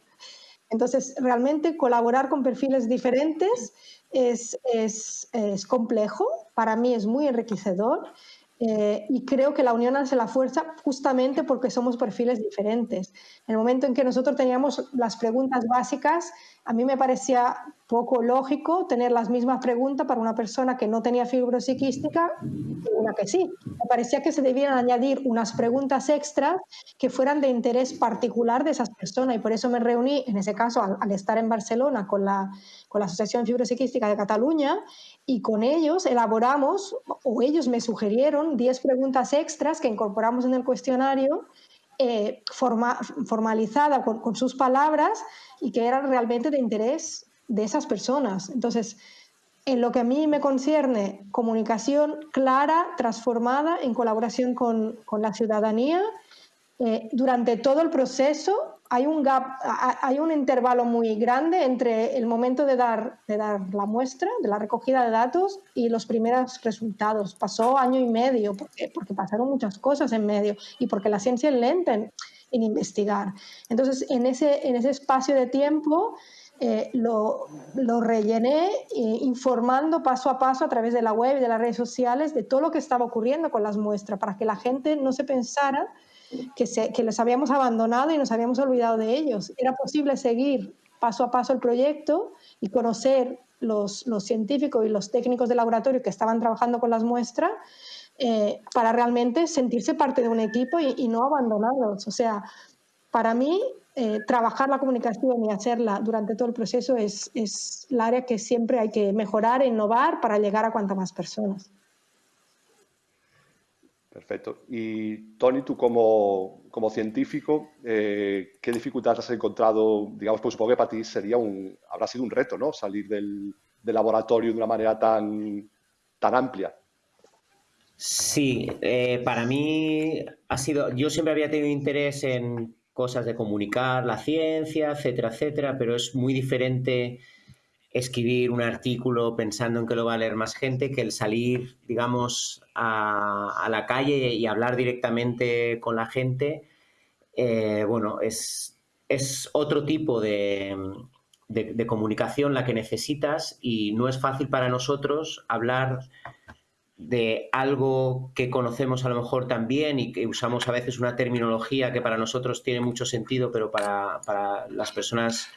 Entonces, realmente colaborar con perfiles diferentes es, es, es complejo, para mí es muy enriquecedor eh, y creo que la unión hace la fuerza justamente porque somos perfiles diferentes. En el momento en que nosotros teníamos las preguntas básicas, a mí me parecía poco lógico tener las mismas preguntas para una persona que no tenía fibrosiquística y una que sí. Me parecía que se debían añadir unas preguntas extras que fueran de interés particular de esas personas y por eso me reuní, en ese caso, al, estar en Barcelona con la, con la Asociación Fibrosiquística de Cataluña y con ellos elaboramos, o ellos me sugirieron, 10 preguntas extras que incorporamos en el cuestionario, eh, formalizada con, sus palabras y que eran realmente de interés de esas personas. Entonces, en lo que a mí me concierne, comunicación clara, transformada, en colaboración con, la ciudadanía, eh, durante todo el proceso hay un gap, hay un intervalo muy grande entre el momento de dar, de dar la muestra, de la recogida de datos y los primeros resultados. Pasó año y medio porque, porque pasaron muchas cosas en medio y porque la ciencia es lenta en, investigar. Entonces, en ese, en ese espacio de tiempo eh, lo, lo, rellené eh, informando paso a paso a través de la web y de las redes sociales de todo lo que estaba ocurriendo con las muestras para que la gente no se pensara que, se, que les habíamos abandonado y nos habíamos olvidado de ellos. Era posible seguir paso a paso el proyecto y conocer los, los científicos y los técnicos de laboratorio que estaban trabajando con las muestras eh, para realmente sentirse parte de un equipo y, no abandonarlos. O sea, para mí, eh, trabajar la comunicación y hacerla durante todo el proceso es, es el área que siempre hay que mejorar, innovar para llegar a cuantas más personas. Perfecto. Y Tony, tú como, científico, eh, ¿qué dificultades has encontrado? Digamos, pues supongo que para ti sería un, habrá sido un reto, ¿no? Salir del, laboratorio de una manera tan, tan amplia. Sí, eh, para mí ha sido, yo siempre había tenido interés en cosas de comunicar la ciencia, etcétera, etcétera, pero es muy diferente escribir un artículo pensando en que lo va a leer más gente que el salir, digamos, a, la calle y hablar directamente con la gente. Eh, bueno, es, es, otro tipo de, comunicación la que necesitas y no es fácil para nosotros hablar de algo que conocemos a lo mejor también y que usamos a veces una terminología que para nosotros tiene mucho sentido, pero para, para las personas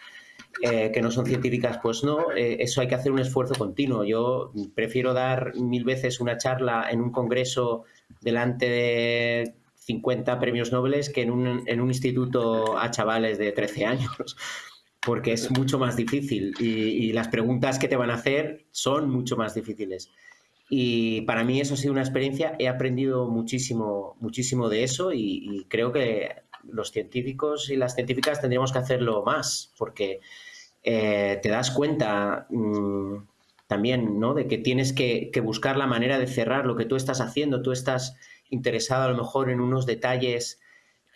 eh, que no son científicas, pues no, eh, eso hay que hacer un esfuerzo continuo. Yo prefiero dar mil veces una charla en un congreso delante de 50 premios Nobel que en un, en un instituto a chavales de 13 años, porque es mucho más difícil y, las preguntas que te van a hacer son mucho más difíciles. Y para mí eso ha sido una experiencia, he aprendido muchísimo, muchísimo de eso y, creo que los científicos y las científicas tendríamos que hacerlo más, porque eh, te das cuenta mm, también ¿no? de que tienes que, buscar la manera de cerrar lo que tú estás haciendo. Tú estás interesado a lo mejor en unos detalles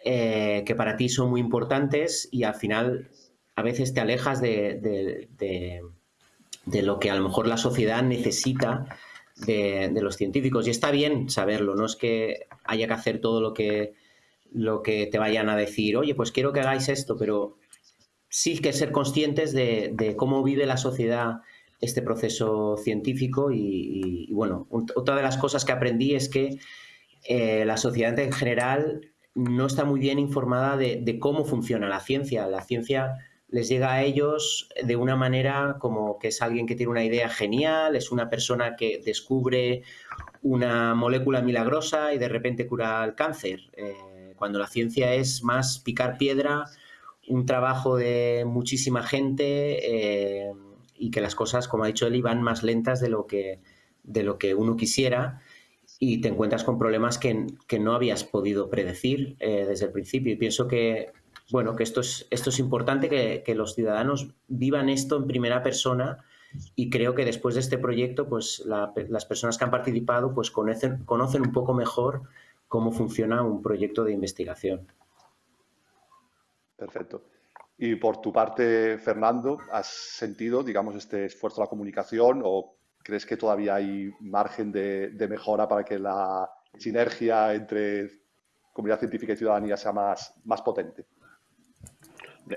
eh, que para ti son muy importantes y al final a veces te alejas de, de, lo que a lo mejor la sociedad necesita de, los científicos. Y está bien saberlo, no es que haya que hacer todo lo que, lo que te vayan a decir, oye, pues quiero que hagáis esto, pero sí que ser conscientes de, cómo vive la sociedad este proceso científico y, bueno, otra de las cosas que aprendí es que eh, la sociedad en general no está muy bien informada de, cómo funciona la ciencia. La ciencia les llega a ellos de una manera como que es alguien que tiene una idea genial, es una persona que descubre una molécula milagrosa y de repente cura el cáncer. Eh, cuando la ciencia es más picar piedra, un trabajo de muchísima gente eh, y que las cosas, como ha dicho Eli, van más lentas de lo que, de lo que uno quisiera y te encuentras con problemas que, no habías podido predecir eh, desde el principio. Y pienso que, bueno, que esto es, esto es importante, que, los ciudadanos vivan esto en primera persona y creo que después de este proyecto, pues las personas que han participado pues conocen, conocen un poco mejor cómo funciona un proyecto de investigación. Perfecto. Y por tu parte, Fernando, ¿has sentido, digamos, este esfuerzo de la comunicación o crees que todavía hay margen de, mejora para que la sinergia entre comunidad científica y ciudadanía sea más potente?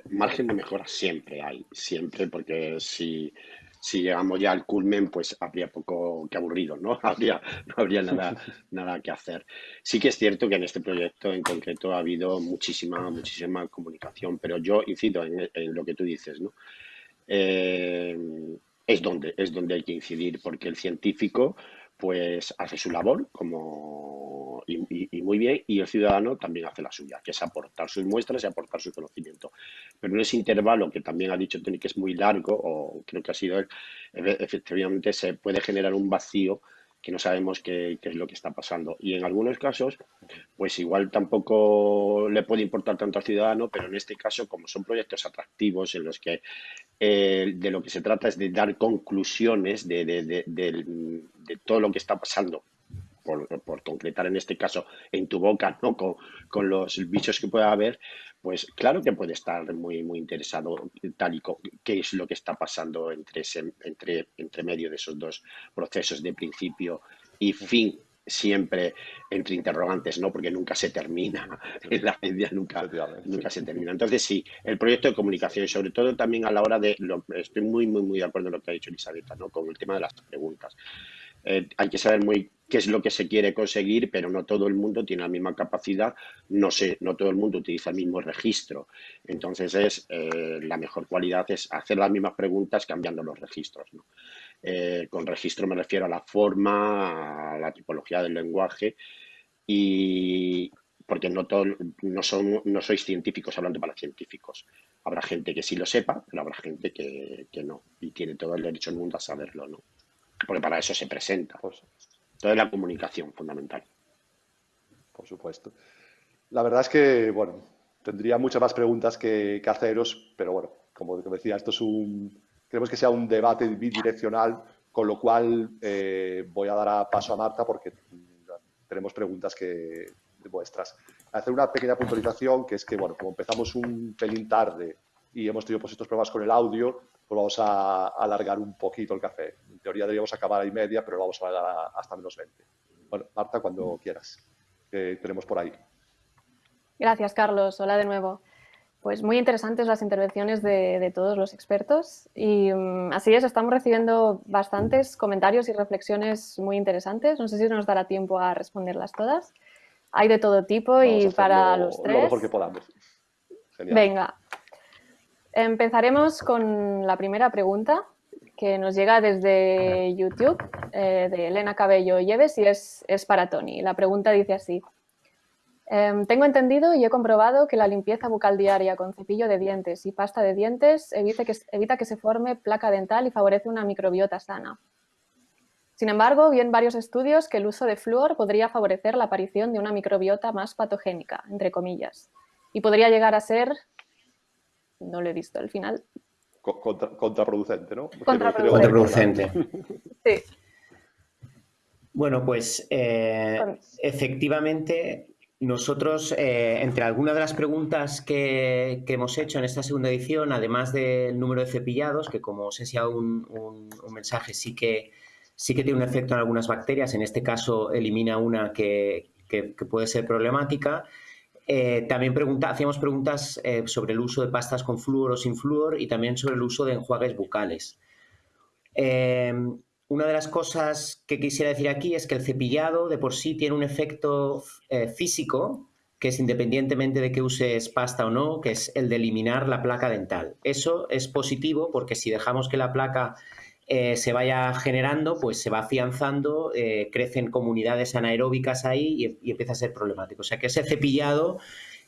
Margen de mejora siempre hay, siempre, porque si si llegamos ya al culmen, pues habría poco que aburrido, ¿no? Habría, no habría nada, nada que hacer. Sí que es cierto que en este proyecto en concreto ha habido muchísima, muchísima comunicación, pero yo incido en, lo que tú dices, ¿no? Eh, es donde, es donde hay que incidir, porque el científico pues hace su labor como y, muy bien y el ciudadano también hace la suya, que es aportar sus muestras y aportar su conocimiento. Pero en ese intervalo que también ha dicho Tony que es muy largo, o creo que ha sido él, efectivamente se puede generar un vacío que no sabemos qué, es lo que está pasando. Y en algunos casos, pues igual tampoco le puede importar tanto al ciudadano, pero en este caso, como son proyectos atractivos en los que eh, de lo que se trata es de dar conclusiones de, de todo lo que está pasando por, concretar en este caso en tu boca, ¿no? Con, los bichos que pueda haber, pues claro que puede estar muy, muy interesado tal y qué es lo que está pasando entre, entre, entre medio de esos dos procesos de principio y fin siempre entre interrogantes, ¿no? Porque nunca se termina. En la media nunca, nunca se termina. Entonces, sí, el proyecto de comunicación sobre todo también a la hora de, estoy muy, muy, muy de acuerdo en lo que ha dicho Elisabetta, ¿no? Con el tema de las preguntas. Eh, hay que saber muy qué es lo que se quiere conseguir, pero no todo el mundo tiene la misma capacidad, no sé, no todo el mundo utiliza el mismo registro. Entonces es eh, la mejor cualidad es hacer las mismas preguntas cambiando los registros. Eh, con registro me refiero a la forma, a la tipología del lenguaje y porque no, todo, no, son, no sois científicos hablando para científicos. Habrá gente que sí lo sepa, pero habrá gente que, que no y tiene todo el derecho del mundo a saberlo. ¿no? porque para eso se presenta. Pues, toda la comunicación fundamental. Por supuesto. La verdad es que, bueno, tendría muchas más preguntas que, haceros, pero bueno, como decía, esto es un, queremos que sea un debate bidireccional, con lo cual eh, voy a dar paso a Marta porque tenemos preguntas que, vuestras. Hacer una pequeña puntualización, que es que, bueno, como empezamos un pelín tarde y hemos tenido pues, estos problemas con el audio, pues vamos a alargar un poquito el café. En teoría deberíamos acabar a y media, pero lo vamos a alargar hasta menos 20. Bueno, Marta, cuando quieras. ¿Qué tenemos por ahí? Gracias, Carlos. Hola de nuevo. Pues muy interesantes las intervenciones de, todos los expertos y mm, así es, estamos recibiendo bastantes comentarios y reflexiones muy interesantes. No sé si nos dará tiempo a responderlas todas. Hay de todo tipo y para los tres. Lo mejor que podamos. Genial. Venga, Empezaremos con la primera pregunta que nos llega desde YouTube eh, de Elena Cabello Lleves y es, para Tony. La pregunta dice así. Em, tengo entendido y he comprobado que la limpieza bucal diaria con cepillo de dientes y pasta de dientes evita que, evita que se forme placa dental y favorece una microbiota sana. Sin embargo, vi en varios estudios que el uso de flúor podría favorecer la aparición de una microbiota más patogénica, entre comillas, y podría llegar a ser no lo he visto al final. contraproducente, ¿no? Contraproducente. sí. Bueno, pues eh, efectivamente nosotros, eh, entre algunas de las preguntas que, hemos hecho en esta segunda edición, además del número de cepillados, que como os he enseñado un, mensaje, sí que, sí que tiene un efecto en algunas bacterias, en este caso elimina una que puede ser problemática, eh, también hacíamos preguntas eh, sobre el uso de pastas con flúor o sin flúor y también sobre el uso de enjuagues bucales. Una de las cosas que quisiera decir aquí es que el cepillado de por sí tiene un efecto eh, físico que es independientemente de que uses pasta o no, que es el de eliminar la placa dental. Eso es positivo porque si dejamos que la placa eh, se vaya generando, pues se va afianzando, eh, crecen comunidades anaeróbicas ahí y, empieza a ser problemático. O sea que ese cepillado,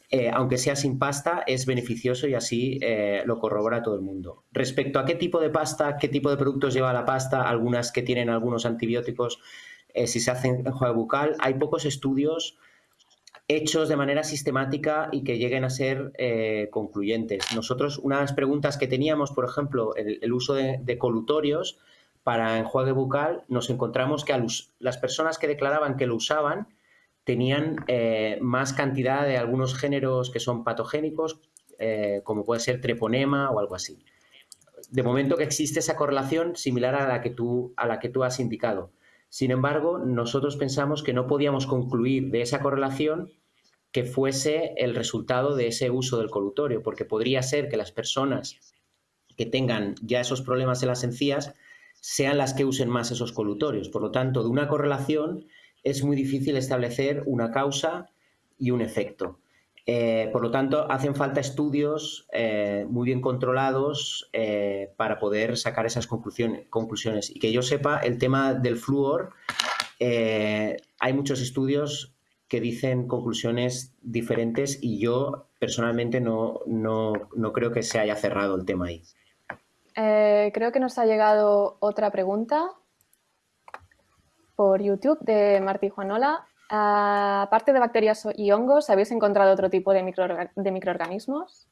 eh, aunque sea sin pasta, es beneficioso y así lo corrobora todo el mundo. Respecto a qué tipo de pasta, qué tipo de productos lleva la pasta, algunas que tienen algunos antibióticos, si se hacen en juego bucal, hay pocos estudios hechos de manera sistemática y que lleguen a ser eh, concluyentes. Nosotros, una de las preguntas que teníamos, por ejemplo, el, uso de, colutorios para enjuague bucal, nos encontramos que las personas que declaraban que lo usaban tenían eh, más cantidad de algunos géneros que son patogénicos, eh, como puede ser treponema o algo así. De momento que existe esa correlación similar a la que tú, a la que tú has indicado. Sin embargo, nosotros pensamos que no podíamos concluir de esa correlación que fuese el resultado de ese uso del colutorio, porque podría ser que las personas que tengan ya esos problemas en las encías sean las que usen más esos colutorios. Por lo tanto, de una correlación es muy difícil establecer una causa y un efecto. Eh, por lo tanto, hacen falta estudios eh, muy bien controlados eh, para poder sacar esas conclusiones, conclusiones. Y que yo sepa, el tema del flúor, hay muchos estudios que dicen conclusiones diferentes y yo personalmente no, creo que se haya cerrado el tema ahí. Creo que nos ha llegado otra pregunta por YouTube de Martí Juanola. aparte de bacterias y hongos, ¿habéis encontrado otro tipo de, microorganismos?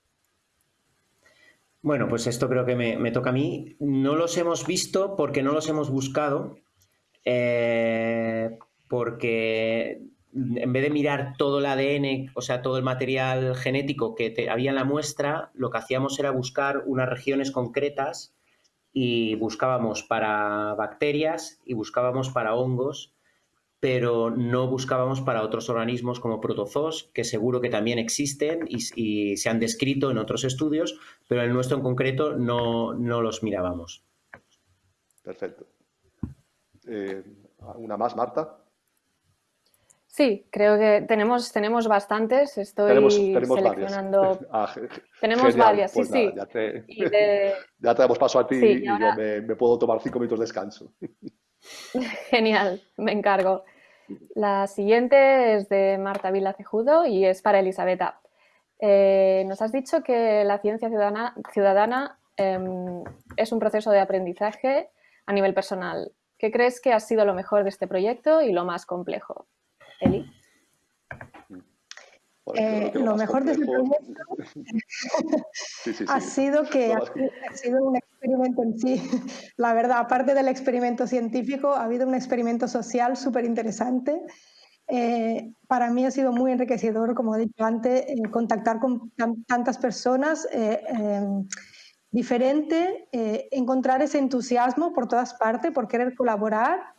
Bueno, pues esto creo que me, toca a mí. No los hemos visto porque no los hemos buscado, eh, porque en vez de mirar todo el ADN, o sea, todo el material genético que había en la muestra, lo que hacíamos era buscar unas regiones concretas y buscábamos para bacterias y buscábamos para hongos, pero no buscábamos para otros organismos como protozoos, que seguro que también existen y, se han descrito en otros estudios, pero el nuestro en concreto no, los mirábamos. Perfecto. Eh, ¿Una más, Marta? Sí, creo que tenemos, tenemos bastantes. Estoy seleccionando. Varias. Ah, tenemos varias, sí, pues sí. Ya te, ya te, damos paso a ti y, yo me, puedo tomar cinco minutos de descanso. Genial, me encargo. La siguiente es de Marta Vila Cejudo y es para Elisabetta. Eh, nos has dicho que la ciencia ciudadana, ciudadana em, es un proceso de aprendizaje a nivel personal. ¿Qué crees que ha sido lo mejor de este proyecto y lo más complejo? Eli. Eh, lo, mejor de este proyecto ha sido que ha, sido un experimento en sí. La verdad, aparte del experimento científico, ha habido un experimento social súper interesante. Eh, para mí ha sido muy enriquecedor, como he dicho antes, eh, contactar con tantas personas diferentes, encontrar ese entusiasmo por todas partes, por querer colaborar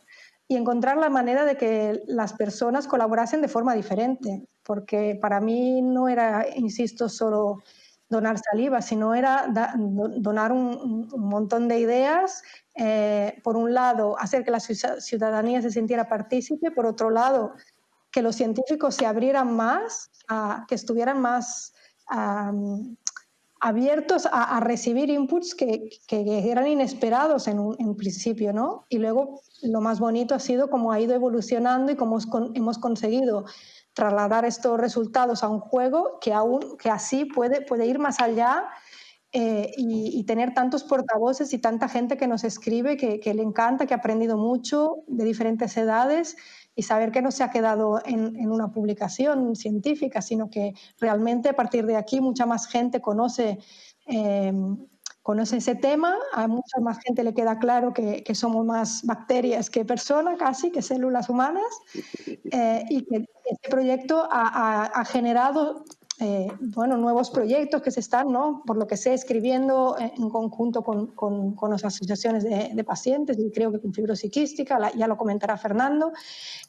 y encontrar la manera de que las personas colaborasen de forma diferente, porque para mí no era, insisto, solo donar saliva, sino era donar un, montón de ideas. Eh, por un lado, hacer que la ciudadanía se sintiera partícipe, por otro lado, que los científicos se abrieran más, que estuvieran más abiertos a, recibir inputs que, eran inesperados en, un, en principio, ¿no? Y luego lo más bonito ha sido cómo ha ido evolucionando y cómo hemos conseguido trasladar estos resultados a un juego que aún que así puede, puede ir más allá eh, y, tener tantos portavoces y tanta gente que nos escribe que, le encanta, que ha aprendido mucho de diferentes edades y saber que no se ha quedado en, una publicación científica, sino que realmente a partir de aquí mucha más gente conoce eh, conoce ese tema, a mucha más gente le queda claro que, somos más bacterias que personas, casi, que células humanas, eh, y que este proyecto ha, generado eh, bueno, nuevos proyectos que se están, ¿no? por lo que sé, escribiendo en conjunto con, con, las asociaciones de, pacientes, y creo que con fibrosis quística, ya lo comentará Fernando,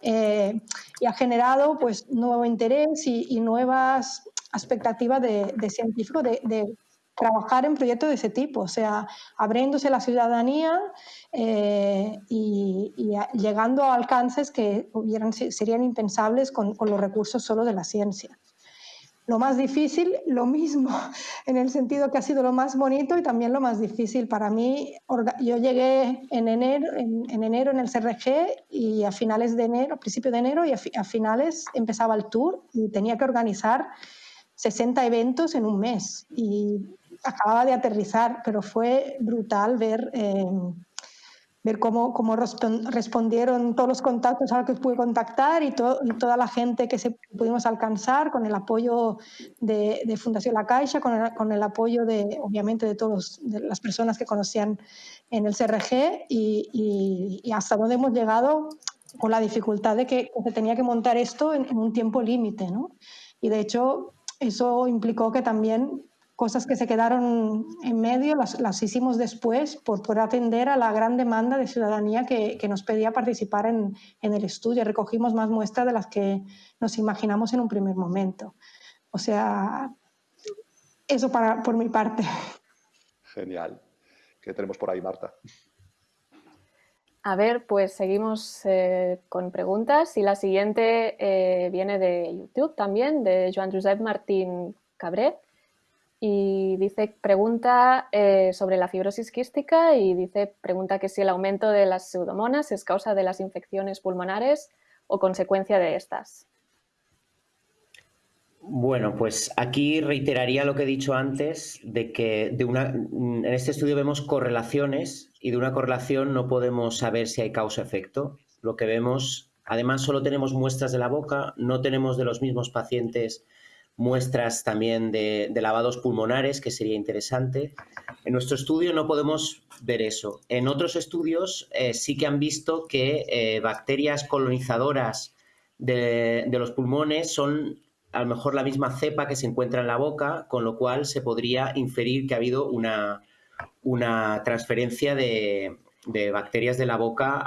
eh, y ha generado pues, nuevo interés y, nuevas expectativas de, de científicos de trabajar en proyectos de ese tipo, o sea, abriéndose la ciudadanía eh, y, llegando a alcances que hubieran, serían impensables con, con los recursos solo de la ciencia. Lo más difícil, lo mismo, en el sentido que ha sido lo más bonito y también lo más difícil. Para mí, yo llegué en enero en, enero en el CRG y a finales de enero, a principios de enero y a, finales empezaba el tour y tenía que organizar 60 eventos en un mes y acababa de aterrizar, pero fue brutal ver... Eh, ver cómo, cómo respondieron todos los contactos a los que pude contactar y, toda la gente que se pudimos alcanzar con el apoyo de, Fundación La Caixa, con el, con el, apoyo de, obviamente, de todas las personas que conocían en el CRG y, y, hasta dónde hemos llegado con la dificultad de que, se tenía que montar esto en, en un tiempo límite. ¿no? Y de hecho, eso implicó que también cosas que se quedaron en medio las, hicimos después por poder atender a la gran demanda de ciudadanía que, nos pedía participar en, el estudio. Recogimos más muestras de las que nos imaginamos en un primer momento. O sea, eso para, por mi parte. Genial. ¿Qué tenemos por ahí, Marta? A ver, pues seguimos eh, con preguntas y la siguiente eh, viene de YouTube también, de Joan Josep Martín Cabret y dice, pregunta eh, sobre la fibrosis quística y dice, pregunta que si el aumento de las pseudomonas es causa de las infecciones pulmonares o consecuencia de estas. Bueno, pues aquí reiteraría lo que he dicho antes, de que de una, en este estudio vemos correlaciones y de una correlación no podemos saber si hay causa-efecto. Lo que vemos, además solo tenemos muestras de la boca, no tenemos de los mismos pacientes muestras también de, lavados pulmonares, que sería interesante. En nuestro estudio no podemos ver eso. En otros estudios eh, sí que han visto que eh, bacterias colonizadoras de, los pulmones son a lo mejor la misma cepa que se encuentra en la boca, con lo cual se podría inferir que ha habido una, una transferencia de, bacterias de la boca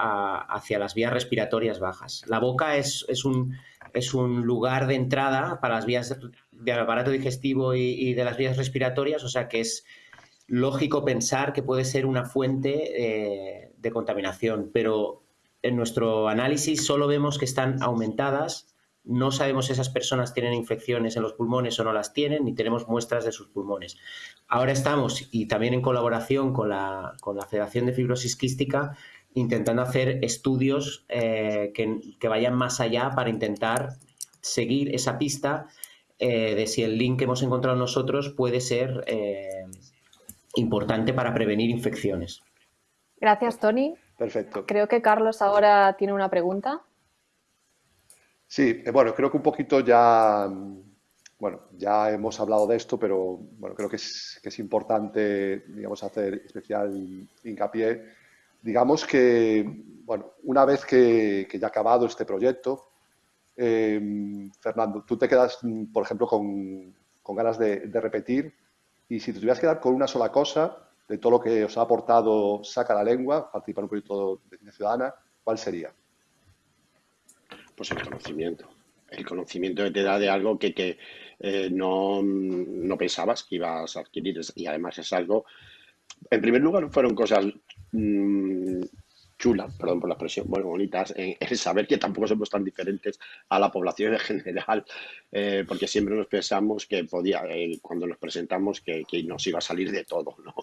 hacia las vías respiratorias bajas. La boca es, es, un, es un lugar de entrada para las vías del aparato digestivo y, de las vías respiratorias, o sea que es lógico pensar que puede ser una fuente eh, de contaminación, pero en nuestro análisis solo vemos que están aumentadas, no sabemos si esas personas tienen infecciones en los pulmones o no las tienen, ni tenemos muestras de sus pulmones. Ahora estamos, y también en colaboración con la, con la Federación de Fibrosis Quística, intentando hacer estudios eh, que, que vayan más allá para intentar seguir esa pista eh, de si el link que hemos encontrado nosotros puede ser eh, importante para prevenir infecciones. Gracias, Tony. Perfecto. Creo que Carlos ahora tiene una pregunta. Sí, eh, bueno, creo que un poquito ya, bueno, ya hemos hablado de esto, pero bueno, creo que es, que es importante, digamos, hacer especial hincapié. Digamos que, bueno, una vez que, ya ha acabado este proyecto, Em, Fernando, tú te quedas, por ejemplo, con, ganas de, repetir y si te tuvieras que quedar con una sola cosa de todo lo que os ha aportado Saca la Lengua, participar en un proyecto de ciudadana, ¿cuál sería? Pues el conocimiento. El conocimiento que te da de algo que, eh, no, pensabas que ibas a adquirir y además es algo, en primer lugar, fueron cosas mm, chulas, perdón por la expresión, bueno, bonitas, en, saber que tampoco somos tan diferentes a la población en general, eh, porque siempre nos pensamos que podía, eh, cuando nos presentamos, que, nos iba a salir de todo, ¿no?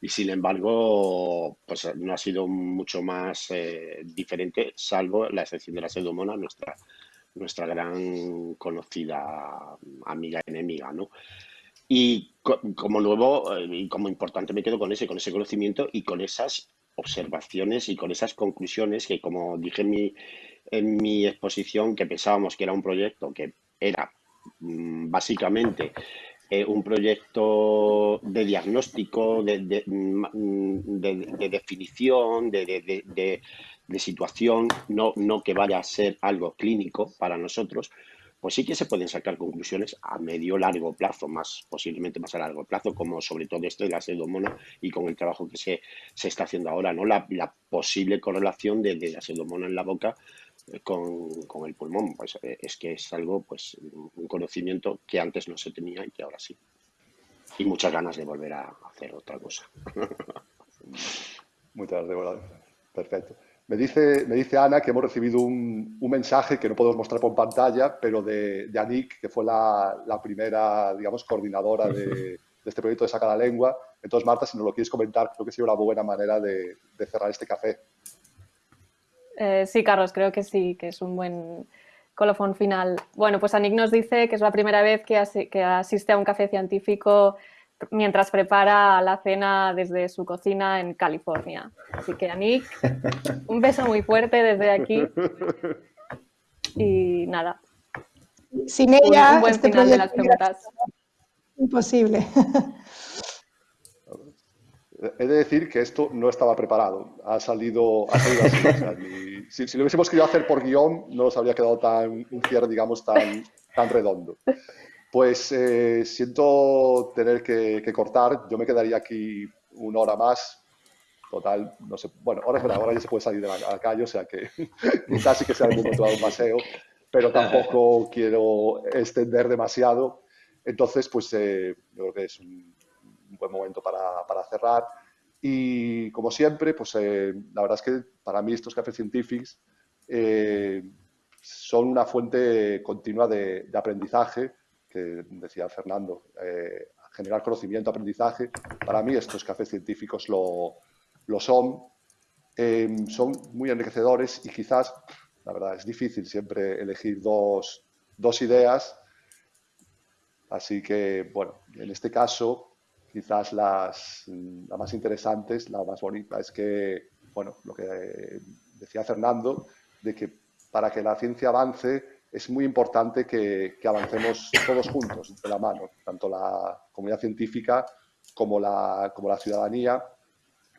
Y sin embargo, pues no ha sido mucho más eh, diferente, salvo la excepción de la pseudomona, nuestra, nuestra gran conocida amiga enemiga, ¿no? Y como nuevo y como importante me quedo con ese, con ese conocimiento y con esas observaciones y con esas conclusiones que, como dije en mi, en mi exposición, que pensábamos que era un proyecto que era mm, básicamente eh, un proyecto de diagnóstico, de, de, mm, definición, de, situación, no, no que vaya a ser algo clínico para nosotros, pues sí que se pueden sacar conclusiones a medio largo plazo, más posiblemente más a largo plazo, como sobre todo esto de la pseudomona y con el trabajo que se, está haciendo ahora, ¿no? La, posible correlación de, la pseudomona en la boca eh, con, el pulmón, pues eh, es que es algo, pues un conocimiento que antes no se tenía y que ahora sí. y muchas ganas de volver a hacer otra cosa. Muchas gracias, Perfecto. Me dice, me dice Ana que hemos recibido un, mensaje que no podemos mostrar por pantalla, pero de, de Anik, que fue la, primera, digamos, coordinadora de, este proyecto de Saca la Lengua. Entonces, Marta, si nos lo quieres comentar, creo que sería una buena manera de, cerrar este café. Eh, sí, Carlos, creo que sí, que es un buen colofón final. Bueno, pues Anik nos dice que es la primera vez que, que asiste a un café científico mientras prepara la cena desde su cocina en California. Así que, Anik, un beso muy fuerte desde aquí. Y nada. Sin ella, un, buen este final de las preguntas. Imposible. He de decir que esto no estaba preparado. Ha salido, así. si, lo hubiésemos querido hacer por guion, no nos habría quedado tan, un cierre, digamos, tan, tan redondo. Pues eh, siento tener que, cortar. Yo me quedaría aquí una hora más. Total, no sé. Bueno, ahora es verdad, ahora ya se puede salir de la, calle, o sea que quizás sí que sea el momento de un paseo, pero tampoco quiero extender demasiado. Entonces, pues eh, yo creo que es un, buen momento para, para, cerrar. Y como siempre, pues eh, la verdad es que para mí estos cafés científicos son una fuente continua de, de aprendizaje que decía Fernando, eh, generar conocimiento, aprendizaje. Para mí estos cafés científicos lo, lo son. Em, son muy enriquecedores y quizás, la verdad, es difícil siempre elegir dos, dos ideas. Así que, bueno, en este caso, quizás las, las más interesantes, la más bonita, es que, bueno, lo que decía Fernando, de que para que la ciencia avance es muy importante que, avancemos todos juntos, de la mano, tanto la comunidad científica como la, como la ciudadanía,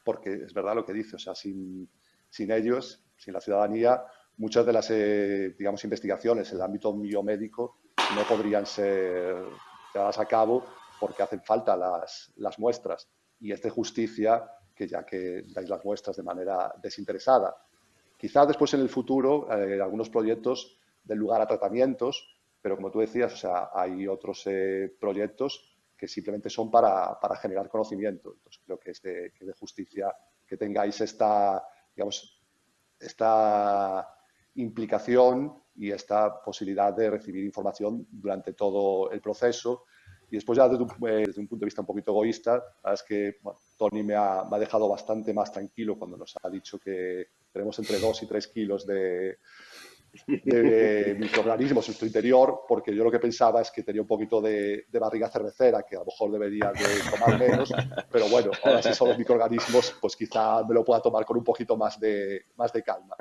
porque es verdad lo que dice, o sea, sin, sin ellos, sin la ciudadanía, muchas de las, eh, digamos, investigaciones en el ámbito biomédico no podrían ser llevadas a cabo porque hacen falta las, las muestras. Y es de justicia que ya que dais las muestras de manera desinteresada. Quizá después en el futuro, eh, algunos proyectos del lugar a tratamientos, pero como tú decías, o sea, hay otros eh, proyectos que simplemente son para, para, generar conocimiento. Entonces creo que es de, que de justicia que tengáis esta, digamos, esta implicación y esta posibilidad de recibir información durante todo el proceso. Y después ya desde un, eh, desde un punto de vista un poquito egoísta, es que Tony me ha, me ha, dejado bastante más tranquilo cuando nos ha dicho que tenemos entre 2 y 3 kilos de, de microorganismos en su interior, porque yo lo que pensaba es que tenía un poquito de, barriga cervecera, que a lo mejor debería de tomar menos, pero bueno, ahora si son los microorganismos, pues quizá me lo pueda tomar con un poquito más de, más de calma.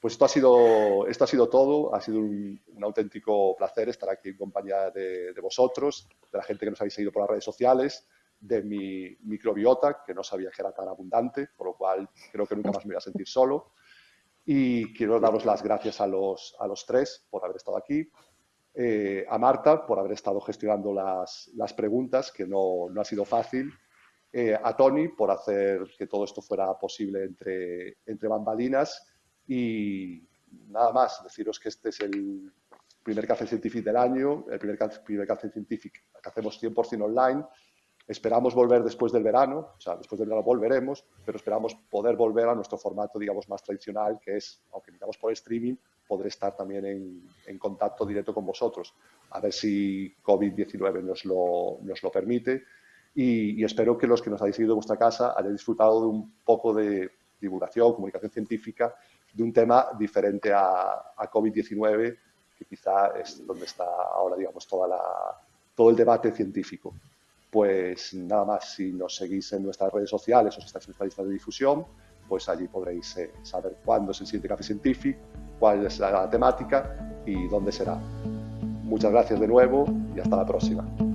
Pues esto ha sido, esto ha sido todo, ha sido un, auténtico placer estar aquí en compañía de, de vosotros, de la gente que nos habéis seguido por las redes sociales, de mi microbiota, que no sabía que era tan abundante, por lo cual creo que nunca más me voy a sentir solo. Y quiero daros las gracias a los, a los tres por haber estado aquí, eh, a Marta por haber estado gestionando las, las preguntas, que no, no, ha sido fácil, eh, a Tony por hacer que todo esto fuera posible entre, entre bambalinas y nada más, deciros que este es el primer café científico del año, el primer, primer café científico que hacemos 100% online Esperamos volver después del verano, o sea, después del verano volveremos, pero esperamos poder volver a nuestro formato, digamos, más tradicional, que es, aunque digamos por streaming, poder estar también en, contacto directo con vosotros. A ver si COVID-19 nos lo, nos lo permite. Y, espero que los que nos habéis seguido en vuestra casa hayan disfrutado de un poco de divulgación, comunicación científica, de un tema diferente a, a COVID-19, que quizá es donde está ahora, digamos, todo el debate científico pues nada más, si nos seguís en nuestras redes sociales o si estáis en nuestra lista de difusión, pues allí podréis eh, saber cuándo es el Café Científico, cuál es la temática y dónde será. Muchas gracias de nuevo y hasta la próxima.